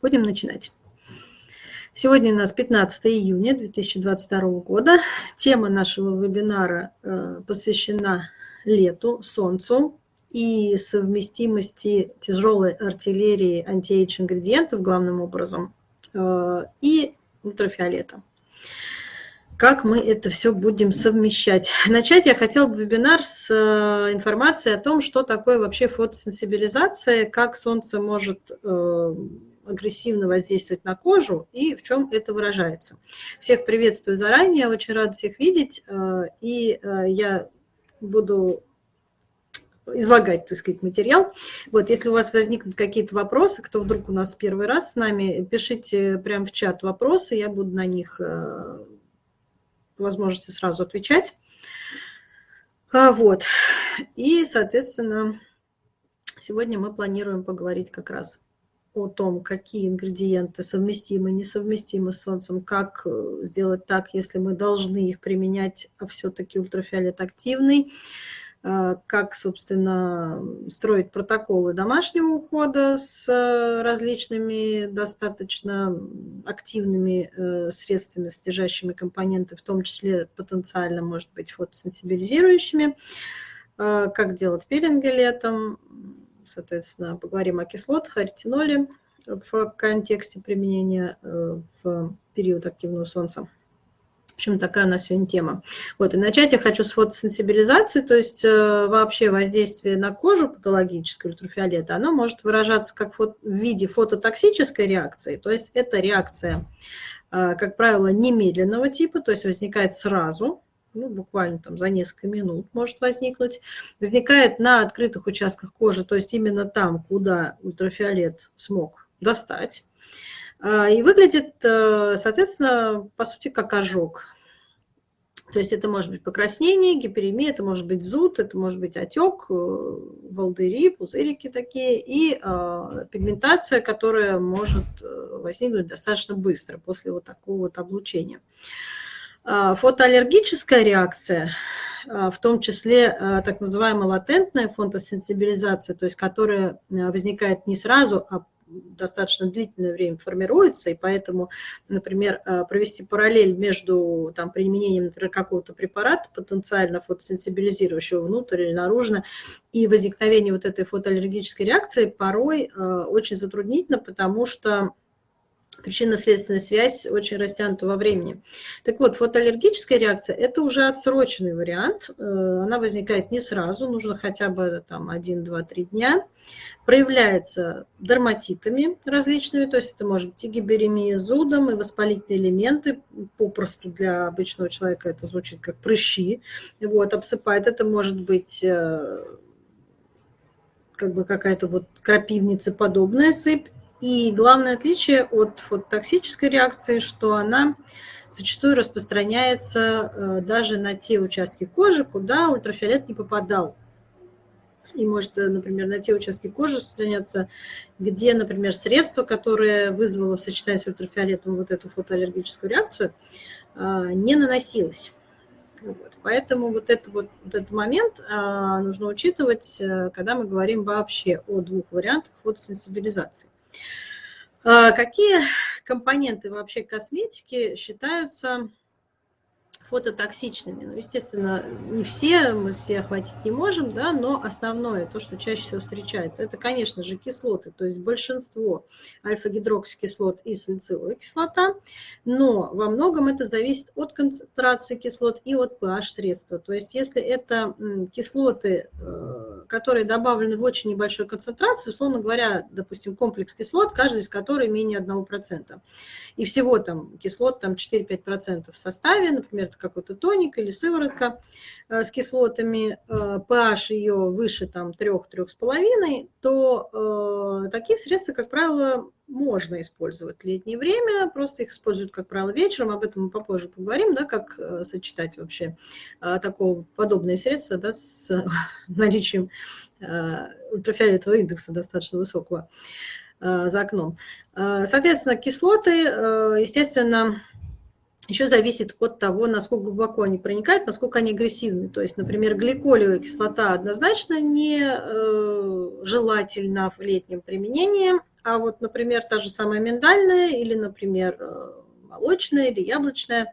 Будем начинать. Сегодня у нас 15 июня 2022 года. Тема нашего вебинара э, посвящена лету, солнцу и совместимости тяжелой артиллерии антиэйдж-ингредиентов главным образом э, и ультрафиолета как мы это все будем совмещать. Начать я хотела бы вебинар с э, информацией о том, что такое вообще фотосенсибилизация, как солнце может э, агрессивно воздействовать на кожу и в чем это выражается. Всех приветствую заранее, очень рада всех видеть, э, и я буду излагать, так сказать, материал. Вот, если у вас возникнут какие-то вопросы, кто вдруг у нас первый раз с нами, пишите прямо в чат вопросы, я буду на них возможности сразу отвечать. А, вот. И, соответственно, сегодня мы планируем поговорить как раз о том, какие ингредиенты совместимы, несовместимы с Солнцем, как э, сделать так, если мы должны их применять, а все-таки ультрафиолет активный, как, собственно, строить протоколы домашнего ухода с э, различными достаточно активными э, средствами, содержащими компоненты, в том числе потенциально, может быть, фотосенсибилизирующими, как делать пилинги летом, соответственно, поговорим о кислотах, о ретиноле в контексте применения э, в период активного солнца. Общем, такая у нас сегодня тема. Вот, и начать я хочу с фотосенсибилизации, то есть э, вообще воздействие на кожу патологическое ультрафиолета, оно может выражаться как в виде фототоксической реакции, то есть это реакция, э, как правило, немедленного типа, то есть возникает сразу, ну, буквально там за несколько минут может возникнуть, возникает на открытых участках кожи, то есть именно там, куда ультрафиолет смог достать, и выглядит, э, соответственно, по сути, как ожог. То есть это может быть покраснение, гиперемия, это может быть зуд, это может быть отек, э, волдыри, пузырики такие, и э, пигментация, которая может э, возникнуть достаточно быстро после вот такого вот облучения. Э, фотоаллергическая реакция, э, в том числе так называемая латентная фотосенсибилизация, то есть которая возникает не сразу, а достаточно длительное время формируется, и поэтому, например, э, провести параллель между там, применением, например, какого-то препарата, потенциально фотосенсибилизирующего внутрь или наружно, и возникновение вот этой фотоаллергической реакции порой э, очень затруднительно, потому что причинно-следственная связь очень растянута во времени. Так вот, фотоаллергическая реакция – это уже отсроченный вариант. Э, она возникает не сразу, нужно хотя бы там 1, 2, 3 дня. Проявляется дерматитами различными, то есть это может быть и гиберемия зудом, и воспалительные элементы. Попросту для обычного человека это звучит как прыщи. Вот, обсыпает. Это может быть э, как бы какая-то вот крапивница подобная сыпь и главное отличие от фототоксической реакции, что она зачастую распространяется э, даже на те участки кожи, куда ультрафиолет не попадал. И может, э, например, на те участки кожи распространяться, где, например, средство, которое вызвало в сочетании с ультрафиолетом вот эту фотоаллергическую реакцию, э, не наносилось. Вот. Поэтому вот, это вот, вот этот момент нужно учитывать, когда мы говорим вообще о двух вариантах фотосенсибилизации. А какие компоненты вообще косметики считаются фототоксичными. Ну, естественно, не все, мы все охватить не можем, да, но основное, то, что чаще всего встречается, это, конечно же, кислоты, то есть большинство альфа-гидроксикислот и салициловая кислота, но во многом это зависит от концентрации кислот и от pH-средства. То есть если это кислоты, э, которые добавлены в очень небольшой концентрации, условно говоря, допустим, комплекс кислот, каждый из которых менее 1%, и всего там кислот там 4-5% в составе, например, это какой-то тоник или сыворотка э, с кислотами, pH э, ее выше там 3-3,5, то э, такие средства, как правило, можно использовать в летнее время, просто их используют, как правило, вечером, об этом мы попозже поговорим, да, как сочетать вообще такого подобные средства да, с наличием ультрафиолетового индекса достаточно высокого за окном. Соответственно, кислоты, естественно, еще зависит от того, насколько глубоко они проникают, насколько они агрессивны. То есть, например, гликолевая кислота однозначно не э, желательна в летнем применении, А вот, например, та же самая миндальная или, например, э, молочная или яблочная,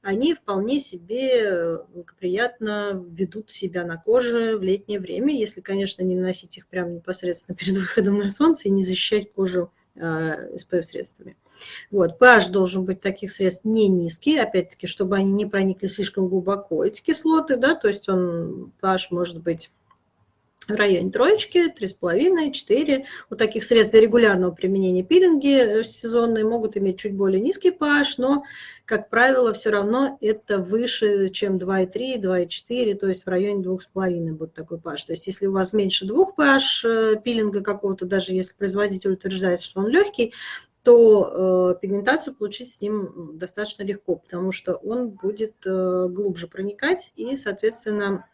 они вполне себе благоприятно ведут себя на коже в летнее время, если, конечно, не наносить их прямо непосредственно перед выходом на солнце и не защищать кожу SPF-средствами. Вот, pH должен быть таких средств не низкий, опять-таки, чтобы они не проникли слишком глубоко, эти кислоты, да, то есть он, pH может быть в районе троечки, 3,5, 4. У таких средств для регулярного применения пилинги э, сезонные могут иметь чуть более низкий pH, но, как правило, все равно это выше, чем 2,3, 2,4, то есть в районе 2,5 будет такой pH. То есть если у вас меньше 2 pH э, пилинга какого-то, даже если производитель утверждает, что он легкий, то э, пигментацию получить с ним достаточно легко, потому что он будет э, глубже проникать и, соответственно,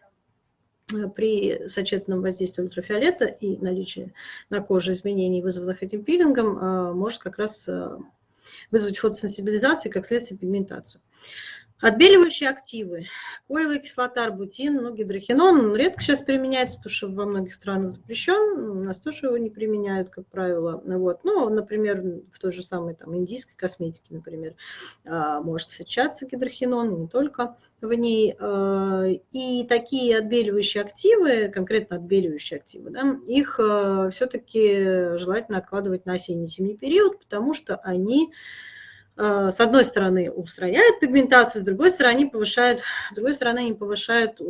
при сочетанном воздействии ультрафиолета и наличии на коже изменений, вызванных этим пилингом, э, может как раз э, вызвать фотосенсибилизацию и, как следствие, пигментацию. Отбеливающие активы. Коевая кислота, арбутин, ну, гидрохинон редко сейчас применяется, потому что во многих странах запрещен. У нас тоже его не применяют, как правило. Вот. Но, например, в той же самой там, индийской косметике, например, а, может встречаться гидрохинон, не только в ней. А, и такие отбеливающие активы, конкретно отбеливающие активы, да, их а, все-таки желательно откладывать на осенне-зимний период, потому что они с одной стороны, устраняют пигментацию, с другой стороны, повышают, с другой стороны, они повышают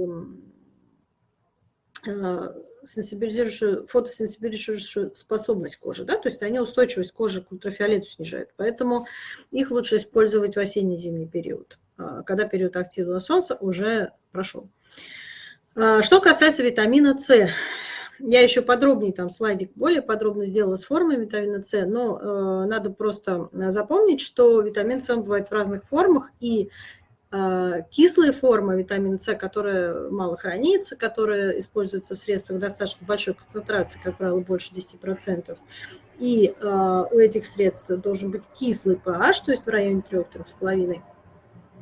э, сенсибилизирующую, фотосенсибилизирующую способность кожи, да, то есть они устойчивость кожи к ультрафиолету снижают. Поэтому их лучше использовать в осенне-зимний период, э, когда период активного солнца уже прошел. Что касается витамина С, я еще подробнее, там слайдик более подробно сделала с формой витамина С, но э, надо просто запомнить, что витамин С бывает в разных формах, и э, кислая форма витамина С, которая мало хранится, которая используется в средствах достаточно большой концентрации, как правило, больше 10%, и э, у этих средств должен быть кислый pH, то есть в районе 3-3,5%,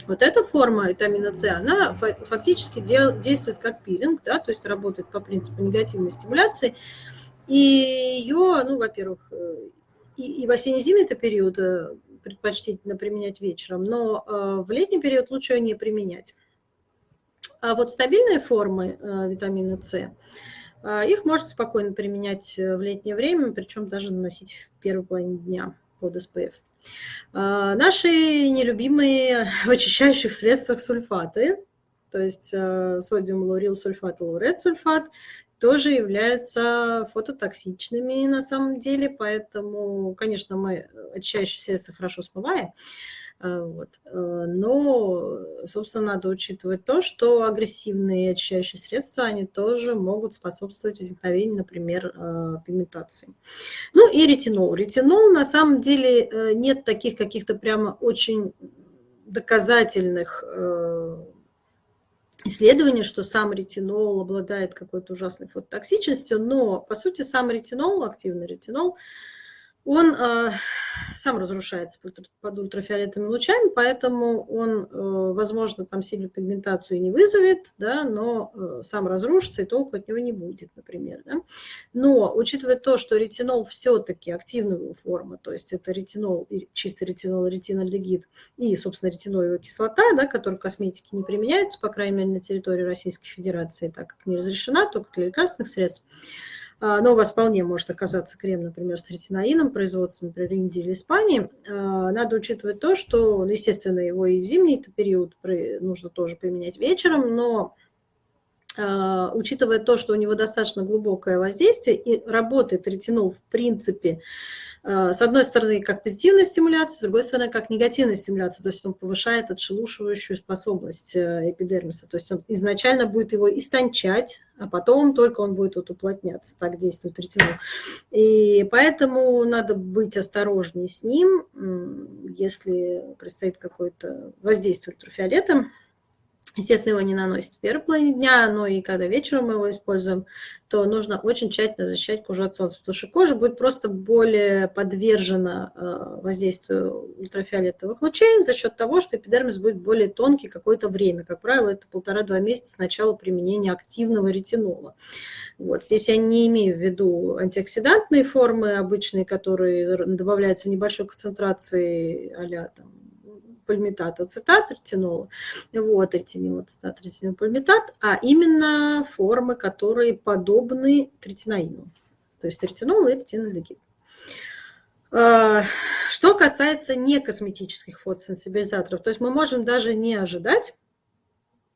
вот эта форма витамина С, она фактически действует как пилинг, да, то есть работает по принципу негативной стимуляции. И ее, ну, во-первых, э, и, и в осенне-зимний это период э, предпочтительно применять вечером, но э, в летний период лучше ее не применять. А вот стабильные формы витамина С, их можно спокойно применять в летнее время, причем даже наносить в первой половине дня под СПФ. А, наши нелюбимые в очищающих средствах сульфаты, то есть э, содиум лаурил сульфат и лаурет сульфат, тоже являются фототоксичными на самом деле, поэтому, конечно, мы очищающие средства хорошо смываем, вот. Э, но, собственно, надо учитывать то, что агрессивные очищающие средства, они тоже могут способствовать возникновению, например, э, пигментации. Ну и ретинол. Ретинол, на самом деле, э, нет таких каких-то прямо очень доказательных исследований, что сам ретинол обладает какой-то ужасной фототоксичностью, но, по сути, сам ретинол, активный ретинол, он э, сам разрушается под ультрафиолетовыми лучами, поэтому он, э, возможно, там сильную пигментацию не вызовет, да, но э, сам разрушится, и толку от него не будет, например. Да. Но, учитывая то, что ретинол все-таки активная форма, то есть это ретинол, чистый ретинол, ретинальдегид и, собственно, ретиноевая кислота, да, которая в косметике не применяется, по крайней мере, на территории Российской Федерации, так как не разрешена, только для лекарственных средств, но у вас вполне может оказаться крем, например, с ретиноином, производства, например, Индии или Испании. А, надо учитывать то, что, естественно, его и в зимний период нужно тоже применять вечером, но а, учитывая то, что у него достаточно глубокое воздействие и работает ретинол в принципе а, с одной стороны, как позитивная стимуляция, с другой стороны, как негативная стимуляция, то есть он повышает отшелушивающую способность э, эпидермиса, то есть он изначально будет его истончать, а потом только он будет вот уплотняться, так действует ретинол. И поэтому надо быть осторожнее с ним, если предстоит какое-то воздействие ультрафиолета, Естественно, его не наносить в первой половине дня, но и когда вечером мы его используем, то нужно очень тщательно защищать кожу от солнца, потому что кожа будет просто более подвержена э, воздействию ультрафиолетовых лучей за счет того, что эпидермис будет более тонкий какое-то время. Как правило, это полтора-два месяца с начала применения активного ретинола. Вот. Здесь я не имею в виду антиоксидантные формы обычные, которые добавляются в небольшой концентрации а там, пальмитат, ацетат ретинола, вот, ретинил, ацетат, ретинил, пальмитат, а именно формы, которые подобны третинаину, то есть ретинол и ретинолегид. А, что касается некосметических фотосенсибилизаторов, то есть мы можем даже не ожидать,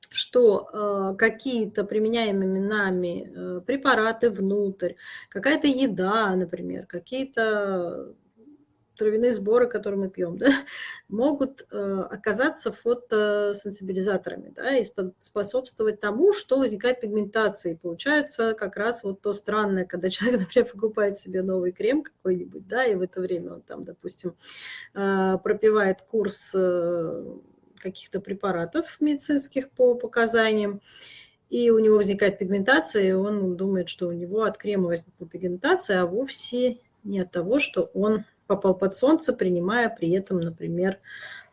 что э, какие-то применяемые нами э, препараты внутрь, какая-то еда, например, какие-то травяные сборы, которые мы пьем, да, могут э, оказаться фотосенсибилизаторами да, и способствовать тому, что возникает пигментация. И получается как раз вот то странное, когда человек, например, покупает себе новый крем какой-нибудь, да, и в это время он там, допустим, э, пропивает курс э, каких-то препаратов медицинских по показаниям, и у него возникает пигментация, и он думает, что у него от крема возникла пигментация, а вовсе не от того, что он попал под солнце, принимая при этом, например,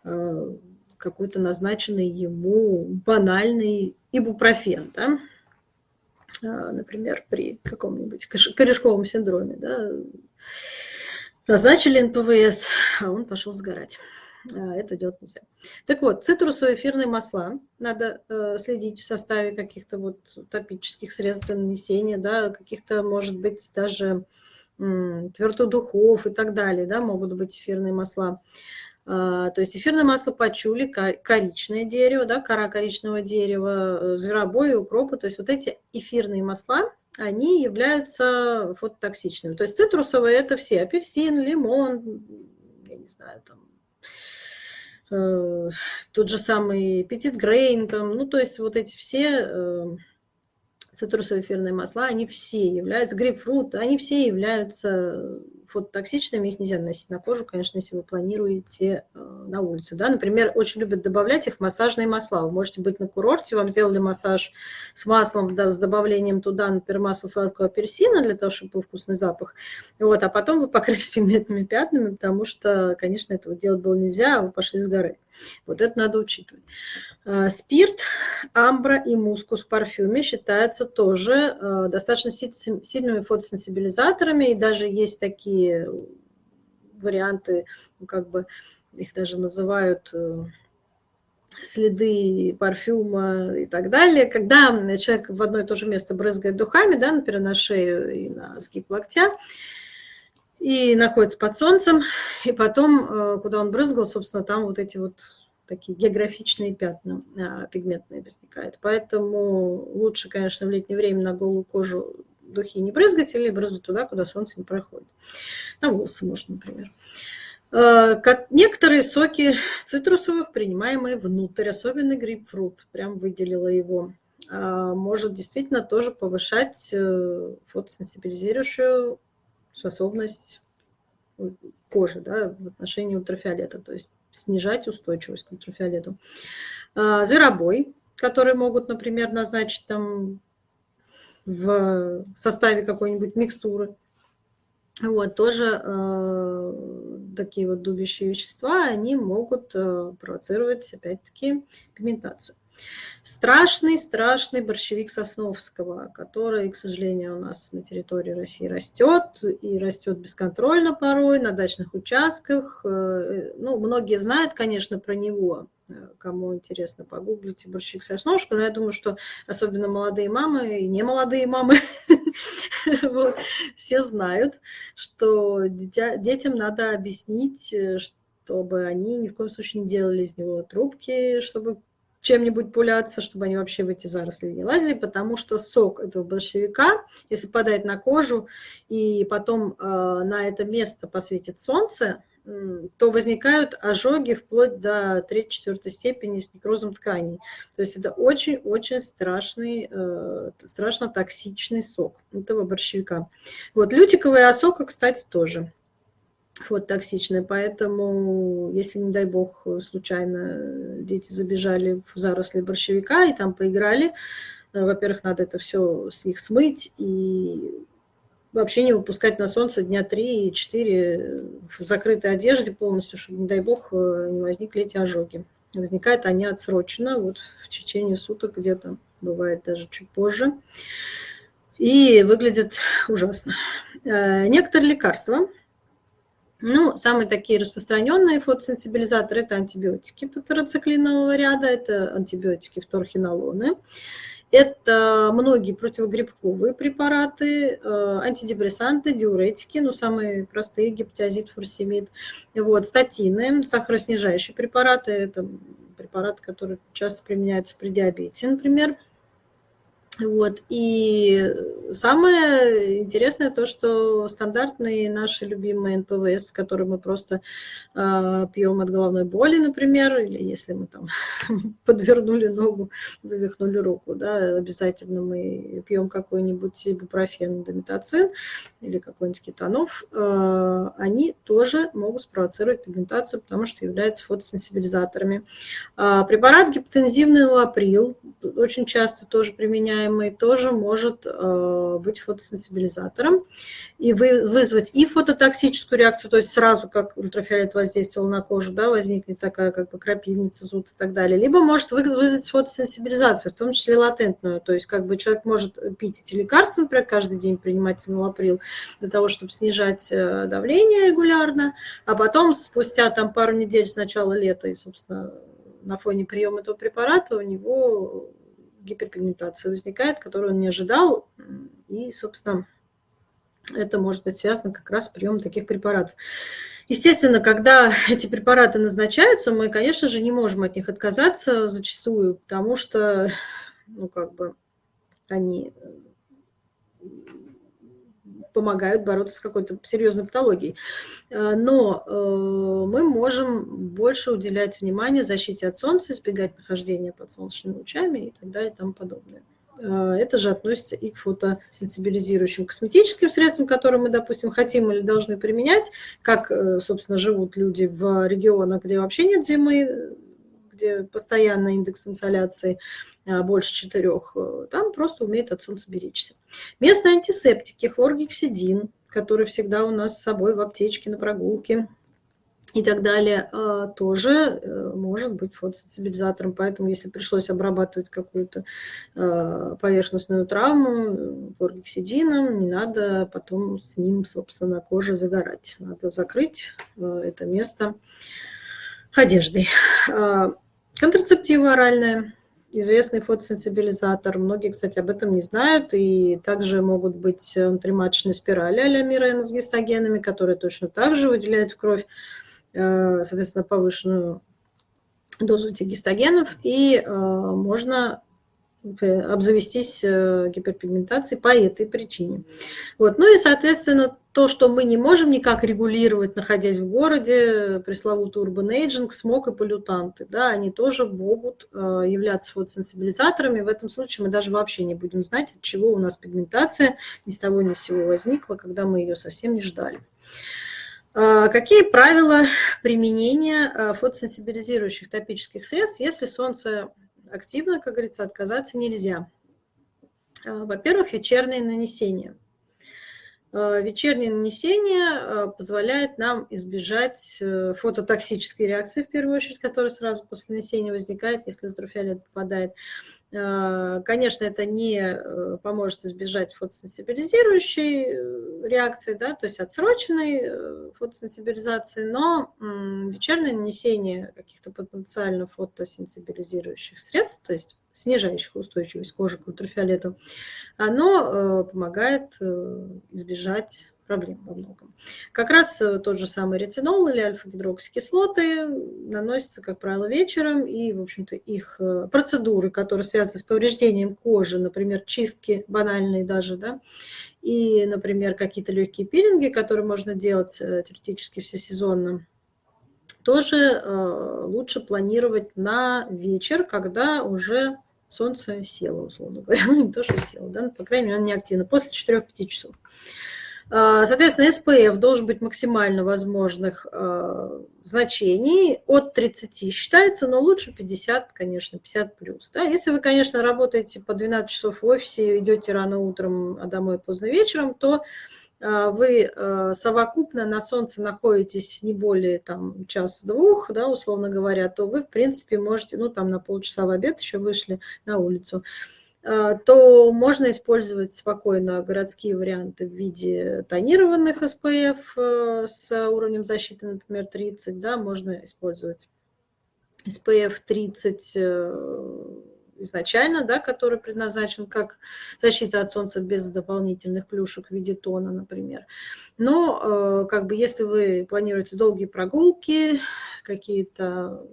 э, какой-то назначенный ему банальный ибупрофен, да? А, например, при каком-нибудь корешковом синдроме. Да? Назначили НПВС, а он пошел сгорать. А, это делать нельзя. Так вот, цитрусовые эфирные масла надо э, следить в составе каких-то вот топических средств для нанесения, да, каких-то, может быть, даже духов и так далее, да, могут быть эфирные масла. А, то есть эфирное масло пачули, коричное дерево, да, кора коричневого дерева, э, зверобой, укропа. То есть вот эти эфирные масла, они являются фототоксичными. То есть цитрусовые это все, апельсин, лимон, я не знаю, там, э, тот же самый петит грейн, там, ну то есть вот эти все э, цитрусовые эфирные масла, они все являются, грейпфрут, они все являются фототоксичными, их нельзя наносить на кожу, конечно, если вы планируете э, на улице. Да? Например, очень любят добавлять их в массажные масла. Вы можете быть на курорте, вам сделали массаж с маслом, да, с добавлением туда, например, масла сладкого апельсина, для того, чтобы был вкусный запах. Вот, а потом вы покрылись пигментными пятнами, потому что, конечно, этого делать было нельзя, а вы пошли сгорать. Вот это надо учитывать. Э, спирт, амбра и мускус в парфюме считаются тоже э, достаточно сильными фотосенсибилизаторами, и даже есть такие варианты, ну, как бы их даже называют э, следы парфюма и так далее. Когда человек в одно и то же место брызгает духами, да, например, на шею и на сгиб локтя, и находится под солнцем, и потом, э, куда он брызгал, собственно, там вот эти вот такие географичные пятна а, пигментные возникают. Поэтому лучше, конечно, в летнее время на голую кожу духи не брызгать или брызгать туда, куда солнце не проходит. На волосы, может, например. Э, некоторые соки цитрусовых, принимаемые внутрь, особенно грейпфрут, прям выделила его, а, может действительно тоже повышать э, фотосенсибилизирующую способность кожи да, в отношении ультрафиолета, то есть снижать устойчивость к ультрафиолету. А, зверобой, которые могут, например, назначить там в составе какой-нибудь микстуры. Вот, тоже э, такие вот дубящие вещества, они могут э, провоцировать, опять-таки, пигментацию. Страшный, страшный борщевик Сосновского, который, к сожалению, у нас на территории России растет, и растет бесконтрольно порой на дачных участках. Э, ну, многие знают, конечно, про него, кому интересно, погуглите борщевик Сосновского, но я думаю, что особенно молодые мамы и не молодые мамы все знают, что детям надо объяснить, э, чтобы они ни в коем случае не делали из него трубки, чтобы чем-нибудь пуляться, чтобы они вообще в эти заросли не лазили, потому что сок этого борщевика, если падает на кожу и потом э, на это место посветит солнце, э, то возникают ожоги вплоть до 3-4 степени с некрозом тканей. То есть это очень-очень страшный, э, страшно токсичный сок этого борщевика. Вот лютиковая осока, кстати, тоже. фототоксичная. Поэтому, если, не дай бог, случайно дети забежали в заросли борщевика и там поиграли, во-первых, надо это все с них смыть и вообще не выпускать на солнце дня 3-4 в закрытой одежде полностью, чтобы, не дай бог, не возникли эти ожоги. Возникают они отсроченно, вот в течение суток где-то, бывает даже чуть позже. И выглядит ужасно. Э, некоторые лекарства, ну, самые такие распространенные фотосенсибилизаторы – это антибиотики тетрациклинового ряда, это антибиотики вторхинолоны. Это многие противогрибковые препараты, э, антидепрессанты, диуретики, ну, самые простые, гептиазид, фурсемид, вот, статины, сахароснижающие препараты, это препараты, которые часто применяются при диабете, например, вот. И самое интересное то, что стандартные наши любимые НПВС, которые мы просто э, пьем от головной боли, например, или если мы там подвернули ногу, вывихнули руку, да, обязательно мы пьем какой-нибудь ибупрофен, дометацин или какой-нибудь кетанов, э, они тоже могут спровоцировать пигментацию, потому что являются фотосенсибилизаторами. Э, препарат гипотензивный лаприл очень часто тоже применяем применяемый тоже может э, быть фотосенсибилизатором. И вызвать и фототоксическую реакцию, то есть сразу, как ультрафиолет воздействовал на кожу, да, возникнет такая как бы крапивница, зуд и так далее. Либо может вызвать фотосенсибилизацию, в том числе латентную, то есть как бы человек может пить эти лекарства, например, каждый день принимать малоприл для того, чтобы снижать э, давление регулярно, а потом спустя там пару недель с начала лета и, собственно, на фоне приема этого препарата у него гиперпигментация возникает, которую он не ожидал. И, собственно, это может быть связано как раз с приемом таких препаратов. Естественно, когда эти препараты назначаются, мы, конечно же, не можем от них отказаться зачастую, потому что, ну, как бы, они помогают бороться с какой-то серьезной патологией. Э, но э, мы можем больше уделять внимание защите от солнца, избегать нахождения под солнечными лучами и так далее и тому подобное. Э, это же относится и к фотосенсибилизирующим косметическим средствам, которые мы, допустим, хотим или должны применять, как, собственно, живут люди в регионах, где вообще нет зимы, где постоянно индекс инсоляции а, больше четырех, э, там просто умеет от солнца беречься. Местные антисептики, хлоргексидин, который всегда у нас с собой в аптечке на прогулке, и так далее, а, тоже э, может быть фотосенсибилизатором. Поэтому, если пришлось обрабатывать какую-то а, поверхностную травму хлоргексидином, не надо потом с ним, собственно, кожа загорать. Надо закрыть э, это место одеждой. Контрацептива оральная, известный фотосенсибилизатор. Многие, кстати, об этом не знают. И также могут быть внутриматочные спирали а-ля Мирена с гистогенами, которые точно так же выделяют в кровь, э, соответственно, повышенную дозу этих гистогенов. И э, можно обзавестись э, гиперпигментацией по этой причине. Вот. Ну и, соответственно, то, что мы не можем никак регулировать, находясь в городе, пресловутый urban aging, смог и полютанты, да, они тоже могут э, являться фотосенсибилизаторами. В этом случае мы даже вообще не будем знать, от чего у нас пигментация ни с того ни с сего возникла, когда мы ее совсем не ждали. А, какие правила применения э, фотосенсибилизирующих топических средств, если солнце активно, как говорится, отказаться нельзя. А, во-первых, вечернее нанесение. А, вечернее нанесение а, позволяет нам избежать э, фототоксической реакции, в первую очередь, которая сразу после нанесения возникает, если ультрафиолет попадает. Конечно, это не э, поможет избежать фотосенсибилизирующей э, реакции, да, то есть отсроченной фотосенсибилизации, но вечернее нанесение каких-то потенциально фотосенсибилизирующих средств, то есть снижающих устойчивость кожи к ультрафиолету, оно э, помогает э, избежать проблем во многом. Как раз э, тот же самый ретинол или альфа-гидроксикислоты наносятся, как правило, вечером, и, в общем-то, их процедуры, которые связаны с повреждением кожи, например, чистки банальные даже, да, и, например, какие-то легкие пилинги, которые можно делать теоретически всесезонно, тоже э, лучше планировать на вечер, когда уже солнце село, условно говоря. Ну, не то, что село, да, по крайней мере, оно не активно, после 4-5 часов. А, соответственно, SPF должен быть максимально возможных а, значений от 30 считается, но лучше 50, конечно, 50 плюс. Да? Если вы, конечно, работаете по 12 часов в офисе, идете рано утром, а домой поздно вечером, то а, вы совокупно на солнце находитесь не более там час-двух, да, условно говоря, то вы, в принципе, можете, ну, там на полчаса в обед еще вышли на улицу, то можно использовать спокойно городские варианты в виде тонированных SPF э, с уровнем защиты, например, 30, да, можно использовать SPF 30 э, изначально, да, который предназначен как защита от солнца без дополнительных плюшек в виде тона, например. Но как бы если вы планируете долгие прогулки, какие-то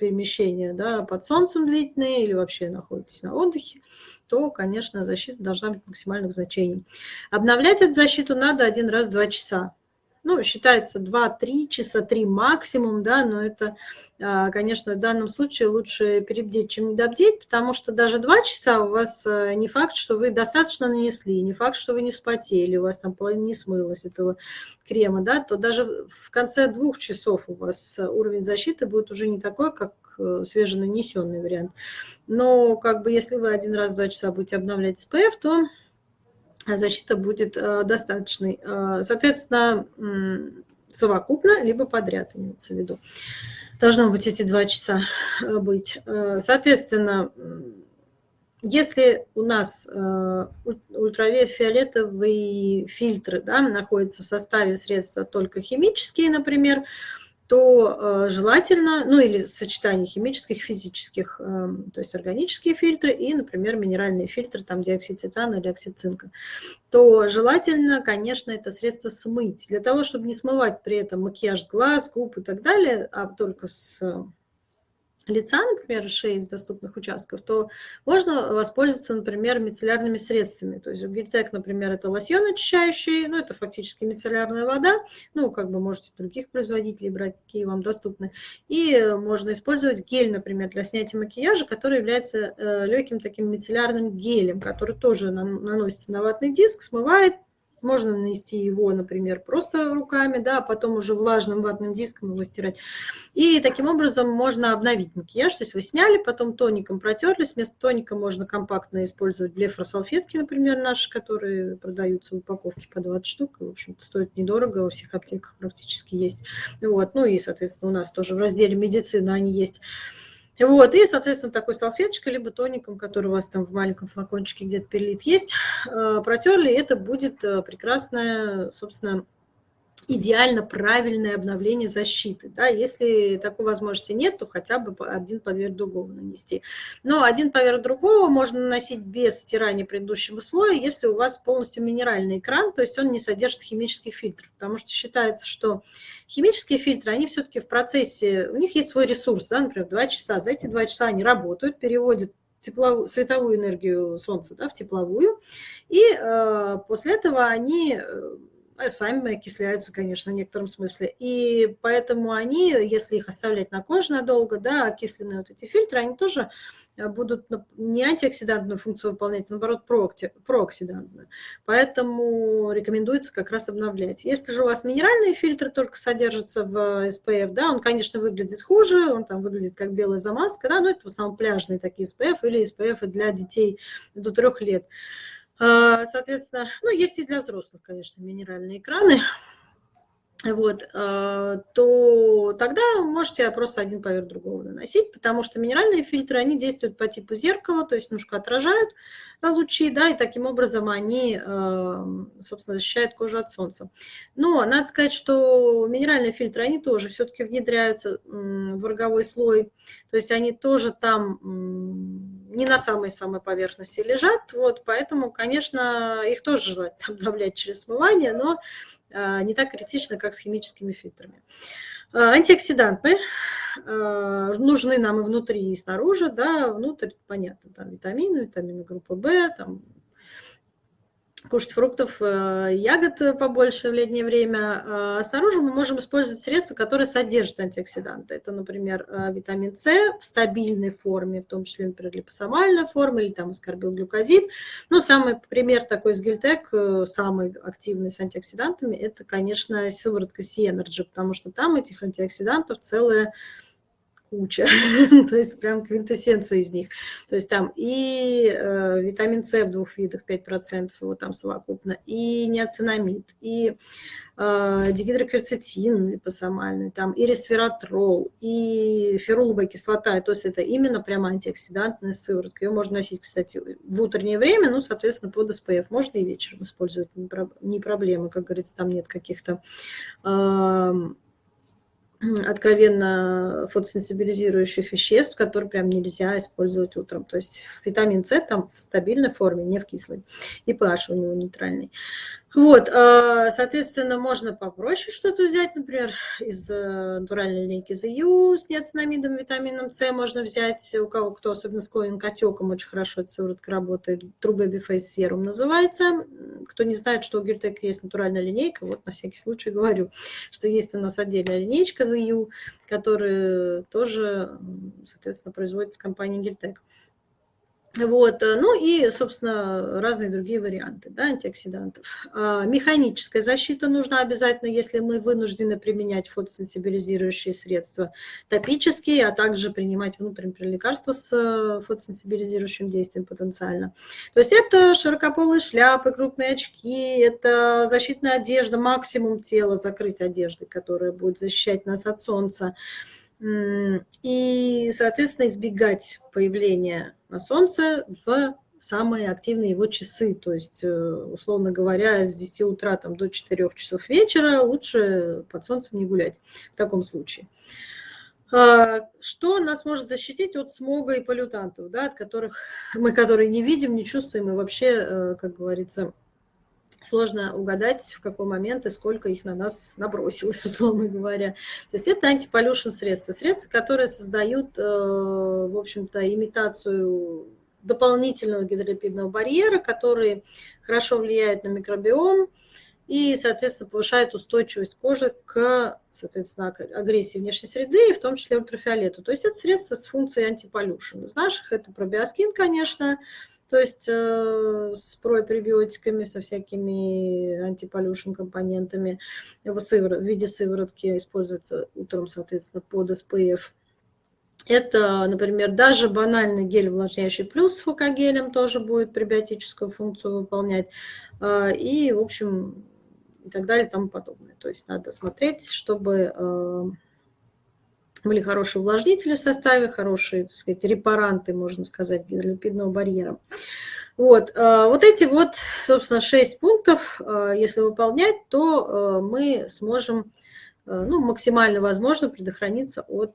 перемещения да, под солнцем длительные или вообще находитесь на отдыхе, то, конечно, защита должна быть максимальных значений. Обновлять эту защиту надо один раз в два часа ну, считается 2-3 часа, 3 максимум, да, но это, а, конечно, в данном случае лучше перебдеть, чем недобдеть, потому что даже 2 часа у вас э, не факт, что вы достаточно нанесли, не факт, что вы не вспотели, у вас там половина не смылась этого крема, да, то даже в конце двух часов у вас уровень защиты будет уже не такой, как э, свеженанесенный вариант. Но как бы если вы один раз в 2 часа будете обновлять SPF, то защита будет э, достаточной. Э, соответственно, совокупно, либо подряд имеется в виду. Должно быть эти два часа э, быть. Соответственно, если у нас ультрафиолетовые фильтры да, находятся в составе средства только химические, например, то э, желательно, ну или сочетание химических, физических, эм, то есть органические фильтры и, например, минеральные фильтры, там диоксид титана или оксид цинка, то желательно, конечно, это средство смыть. Для того, чтобы не смывать при этом макияж глаз, губ и так далее, а только с лица, например, шеи из доступных участков, то можно воспользоваться, например, мицеллярными средствами. То есть у Гильтек, например, это лосьон очищающий, ну, это фактически мицеллярная вода, ну, как бы можете других производителей брать, какие вам доступны. И можно использовать гель, например, для снятия макияжа, который является э, легким таким мицеллярным гелем, который тоже наносится на ватный диск, смывает, можно нанести его, например, просто руками, да, а потом уже влажным ватным диском его стирать. И таким образом можно обновить макияж. То есть вы сняли, потом тоником протерлись. Вместо тоника можно компактно использовать блефросалфетки, например, наши, которые продаются в упаковке по 20 штук. В общем-то, стоит недорого, во всех аптеках практически есть. Вот. Ну и, соответственно, у нас тоже в разделе медицина они есть. Вот, и, соответственно, такой салфеточкой, либо тоником, который у вас там в маленьком флакончике где-то перелит есть, э, протерли, это будет э, прекрасная, собственно, идеально правильное обновление защиты. Да? Если такой возможности нет, то хотя бы один поверх другого нанести. Но один поверх другого можно наносить без стирания предыдущего слоя, если у вас полностью минеральный экран, то есть он не содержит химических фильтров. Потому что считается, что химические фильтры, они все-таки в процессе, у них есть свой ресурс, да, например, 2 часа. За эти 2 часа они работают, переводят тепловую, световую энергию Солнца да, в тепловую, и э, после этого они э, сами окисляются, конечно, в некотором смысле. И поэтому они, если их оставлять на коже надолго, да, окисленные вот эти фильтры, они тоже э, будут не антиоксидантную функцию выполнять, а наоборот, прооксидантную. Поэтому рекомендуется как раз обновлять. Если же у вас минеральные фильтры только содержатся в SPF, да, он, конечно, выглядит хуже, он там выглядит как белая замазка, да, но это в основном пляжные такие SPF или SPF для детей до трех лет. А, соответственно, ну, есть и для взрослых, конечно, минеральные экраны. Вот, а, то тогда можете просто один поверх другого наносить, потому что минеральные фильтры, они действуют по типу зеркала, то есть немножко отражают лучи, да, и таким образом они, а, собственно, защищают кожу от солнца. Но надо сказать, что минеральные фильтры, они тоже все-таки внедряются в роговой слой, то есть они тоже там не на самой-самой поверхности лежат, вот, поэтому, конечно, их тоже желательно обновлять через смывание, но а, не так критично, как с химическими фильтрами. А, антиоксиданты а, нужны нам и внутри, и снаружи, да, внутрь, понятно, там витамины, витамины группы В, там кушать фруктов, э, ягод побольше в летнее время. А снаружи мы можем использовать средства, которые содержат антиоксиданты. Это, например, э, витамин С в стабильной форме, в том числе, например, липосомальная форма или там аскорбилглюкозид. Ну, самый пример такой из Гильтек, э, самый активный с антиоксидантами, это, конечно, сыворотка C-Energy, потому что там этих антиоксидантов целая куча, то есть прям квинтэссенция из них. То есть там и э, витамин С в двух видах 5% его там совокупно, и неоцинамид, и э, дигидрокверцетин липосомальный, там и ресвератрол, и феруловая кислота. То есть это именно прям антиоксидантная сыворотка. Ее можно носить, кстати, в утреннее время, ну, соответственно, под СПФ. Можно и вечером использовать, не проблема, как говорится, там нет каких-то... Э, откровенно фотосенсибилизирующих веществ, которые прям нельзя использовать утром. То есть витамин С там в стабильной форме, не в кислой. И pH у него нейтральный. Вот, а, соответственно, можно попроще что-то взять, например, из э, натуральной линейки ZU с неоцинамидом, витамином С можно взять, у кого кто особенно склонен к отекам, очень хорошо эта сыворотка работает, True Baby Face Serum называется. Кто не знает, что у Гиртек есть натуральная линейка, вот на всякий случай говорю, что есть у нас отдельная линейка ZU, которая тоже, соответственно, производится компанией Гиртек. Вот, э, ну и, собственно, разные другие варианты да, антиоксидантов. А, механическая защита нужна обязательно, если мы вынуждены применять фотосенсибилизирующие средства топические, а также принимать внутренние лекарства с э, фотосенсибилизирующим действием потенциально. То есть это широкополые шляпы, крупные очки, это защитная одежда, максимум тела закрыть одеждой, которая будет защищать нас от солнца. И, соответственно, избегать появления на Солнце в самые активные его часы. То есть, э, условно говоря, с 10 утра там, до 4 часов вечера лучше под солнцем не гулять в таком случае. А, что нас может защитить от смога и полютантов, да, от которых мы которые не видим, не чувствуем и вообще, э, как говорится, сложно угадать, в какой момент и сколько их на нас набросилось, условно говоря. То есть это антиполюшн средства. Средства, которые создают, э, в общем-то, имитацию дополнительного гидролипидного барьера, который хорошо влияет на микробиом и, соответственно, повышает устойчивость кожи к, соответственно, агрессии внешней среды, и в том числе ультрафиолету. То есть это средство с функцией антиполюшн. Из наших это пробиоскин, конечно, то есть э, с препребиотиками, со всякими антиполюшн компонентами в, сывор... в виде сыворотки используется утром, соответственно, под СПФ. Это, например, даже банальный гель увлажняющий плюс с фокогелем тоже будет пребиотическую функцию выполнять. Э, и, в общем, и так далее и тому подобное. То есть надо смотреть, чтобы э, были хорошие увлажнители в составе, хорошие, так сказать, репаранты, можно сказать, гидролипидного барьера. Вот, э, вот эти вот, собственно, шесть пунктов, э, если выполнять, то э, мы сможем, ну, максимально возможно предохраниться от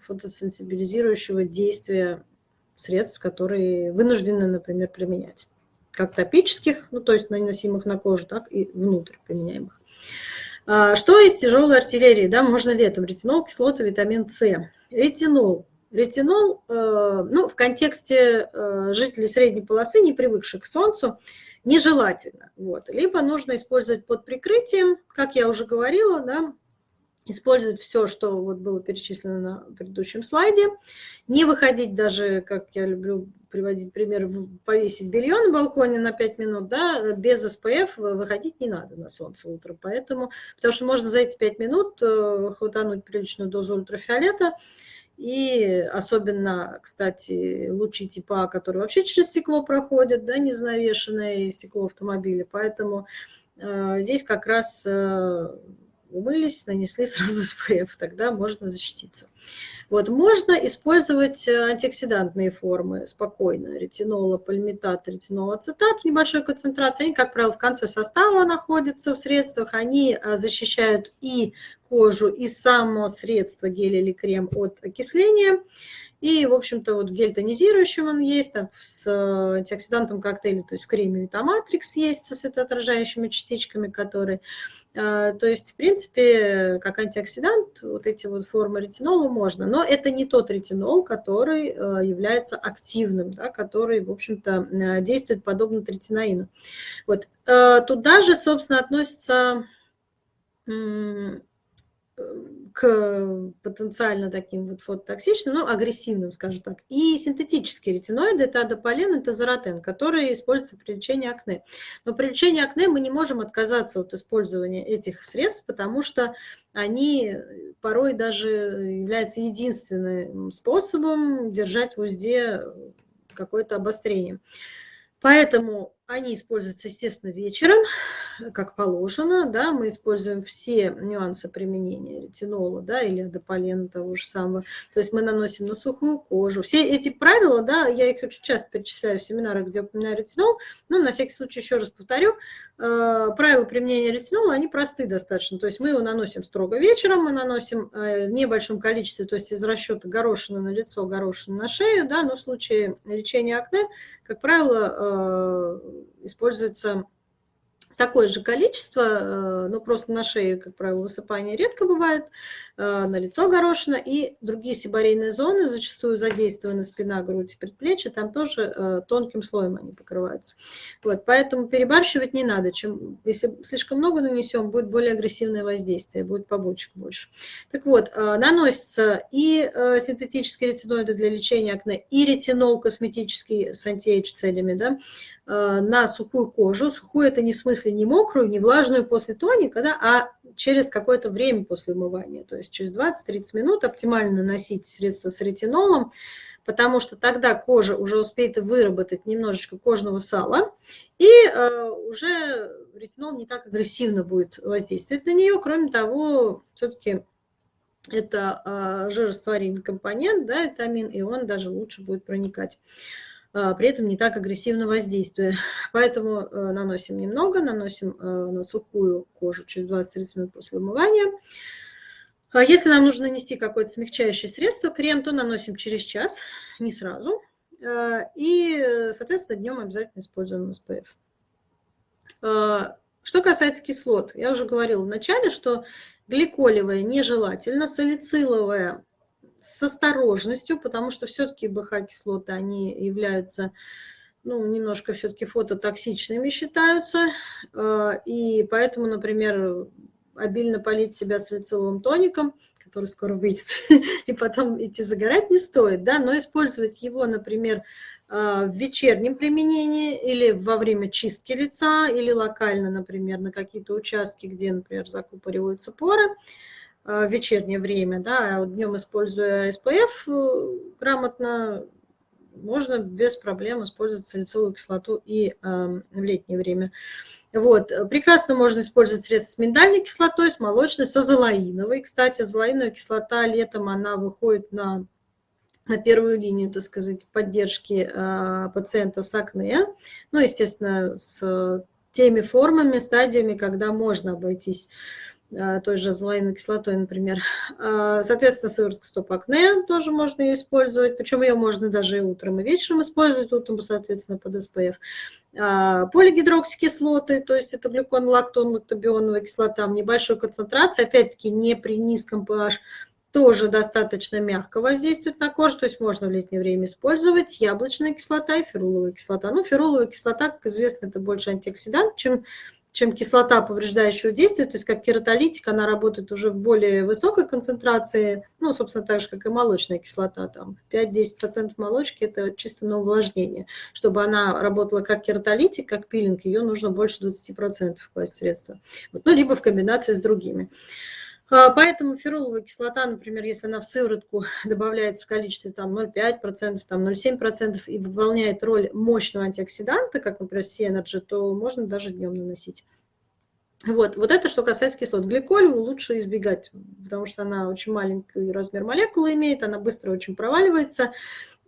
фотосенсибилизирующего действия средств, которые вынуждены, например, применять. Как топических, ну, то есть наносимых на кожу, так и внутрь применяемых. А, что из тяжелой артиллерии? Да, можно летом. Ретинол, кислота, витамин С. Ретинол. Ретинол, э, ну, в контексте э, жителей средней полосы, не привыкших к солнцу, нежелательно. Вот. Либо нужно использовать под прикрытием, как я уже говорила, да, использовать все, что вот было перечислено на предыдущем слайде, не выходить даже, как я люблю приводить пример, повесить белье на балконе на 5 минут, да, без СПФ выходить не надо на солнце утром, поэтому, потому что можно за эти 5 минут э, хватануть приличную дозу ультрафиолета, и особенно, кстати, лучи типа, которые вообще через стекло проходят, да, незавешенное стекло автомобиля, поэтому э, здесь как раз э, умылись, нанесли сразу СПФ, тогда можно защититься. Вот, можно использовать э, антиоксидантные формы спокойно. Ретинола, пальмитат, ретинол, ацетат в небольшой концентрации. Они, как правило, в конце состава находятся в средствах. Они э, защищают и кожу, и само средство гель или крем от окисления. И, в общем-то, вот гель тонизирующим он есть, там, с антиоксидантом коктейля, то есть в креме Витаматрикс есть со светоотражающими частичками, которые... То есть, в принципе, как антиоксидант, вот эти вот формы ретинола можно, но это не тот ретинол, который является активным, да, который, в общем-то, действует подобно третинаину. Вот. Туда же, собственно, относится к потенциально таким вот фототоксичным, ну, агрессивным, скажем так. И синтетические ретиноиды – это адополен, это заротен, которые используются при лечении акне. Но при лечении акне мы не можем отказаться от использования этих средств, потому что они порой даже являются единственным способом держать в узде какое-то обострение. Поэтому они используются, естественно, вечером, как положено. Да, мы используем все нюансы применения ретинола да, или адополена того же самого. То есть мы наносим на сухую кожу. Все эти правила, да, я их очень часто перечисляю в семинарах, где упоминаю ретинол. Но на всякий случай еще раз повторю. Э, правила применения ретинола, они просты достаточно. То есть мы его наносим строго вечером, мы наносим э, в небольшом количестве, то есть из расчета горошины на лицо, горошины на шею. Да, но в случае лечения акне, как правило, э, используется такое же количество, э, но просто на шее, как правило, высыпание редко бывает, э, на лицо горошина и другие сибарейные зоны, зачастую задействованы спина, грудь, предплечья, там тоже э, тонким слоем они покрываются. Вот, поэтому перебарщивать не надо. Чем, если слишком много нанесем, будет более агрессивное воздействие, будет побочек больше. Так вот, наносятся и синтетические ретиноиды для лечения акне, и ретинол косметический с антиэйдж целями, да, на сухую кожу. Сухую это не в смысле не мокрую, не влажную после тоника, да, а через какое-то время после умывания. То есть через 20-30 минут оптимально наносить средство с ретинолом, потому что тогда кожа уже успеет выработать немножечко кожного сала, и э, уже ретинол не так агрессивно будет воздействовать на нее. Кроме того, все-таки это э, жирорастворимый компонент, да, витамин, и он даже лучше будет проникать. А, при этом не так агрессивно воздействуя. Поэтому э, наносим немного, наносим э, на сухую кожу через 20-30 минут после умывания. А если нам нужно нанести какое-то смягчающее средство, крем, то наносим через час, не сразу. Э, и, соответственно, днем обязательно используем SPF. Что касается кислот, я уже говорила в начале, что гликолевая нежелательно, салициловая с осторожностью, потому что все-таки БХ-кислоты, они являются, ну, немножко все-таки фототоксичными считаются, э, и поэтому, например, обильно полить себя салициловым тоником, который скоро выйдет, и потом идти загорать не стоит, да, но использовать его, например, э, в вечернем применении или во время чистки лица, или локально, например, на какие-то участки, где, например, закупориваются поры, в вечернее время, да, а днем используя SPF э, грамотно, можно без проблем использовать салициловую кислоту и э, в летнее время. Вот. Прекрасно можно использовать средства с миндальной кислотой, с молочной, с азолаиновой. Кстати, азолаиновая кислота летом, она выходит на, на первую линию, так сказать, поддержки э, пациентов с акне. Ну, естественно, с теми формами, стадиями, когда можно обойтись той же азолаиновой кислотой, например. А, соответственно, сыворотка стоп-акне тоже можно ее использовать, причем ее можно даже и утром, и вечером использовать, утром, соответственно, под SPF. А, полигидроксикислоты, то есть это глюкон, лактон, лактобионовая кислота в небольшой концентрации, опять-таки не при низком pH, тоже достаточно мягко воздействует на кожу, то есть можно в летнее время использовать яблочная кислота и феруловая кислота. Ну, феруловая кислота, как известно, это больше антиоксидант, чем чем кислота повреждающего действия, то есть как кератолитик, она работает уже в более высокой концентрации, ну, собственно, так же, как и молочная кислота, там 5-10% молочки – это чисто на увлажнение. Чтобы она работала как кератолитик, как пилинг, ее нужно больше 20% класть средства. Вот, ну, либо в комбинации с другими. А, поэтому феруловая кислота, например, если она в сыворотку добавляется в количестве там 0,5%, там 0,7% и выполняет роль мощного антиоксиданта, как, например, C-Energy, то можно даже днем наносить. Вот, вот это что касается кислот. Гликолевую лучше избегать, потому что она очень маленький размер молекулы имеет, она быстро очень проваливается,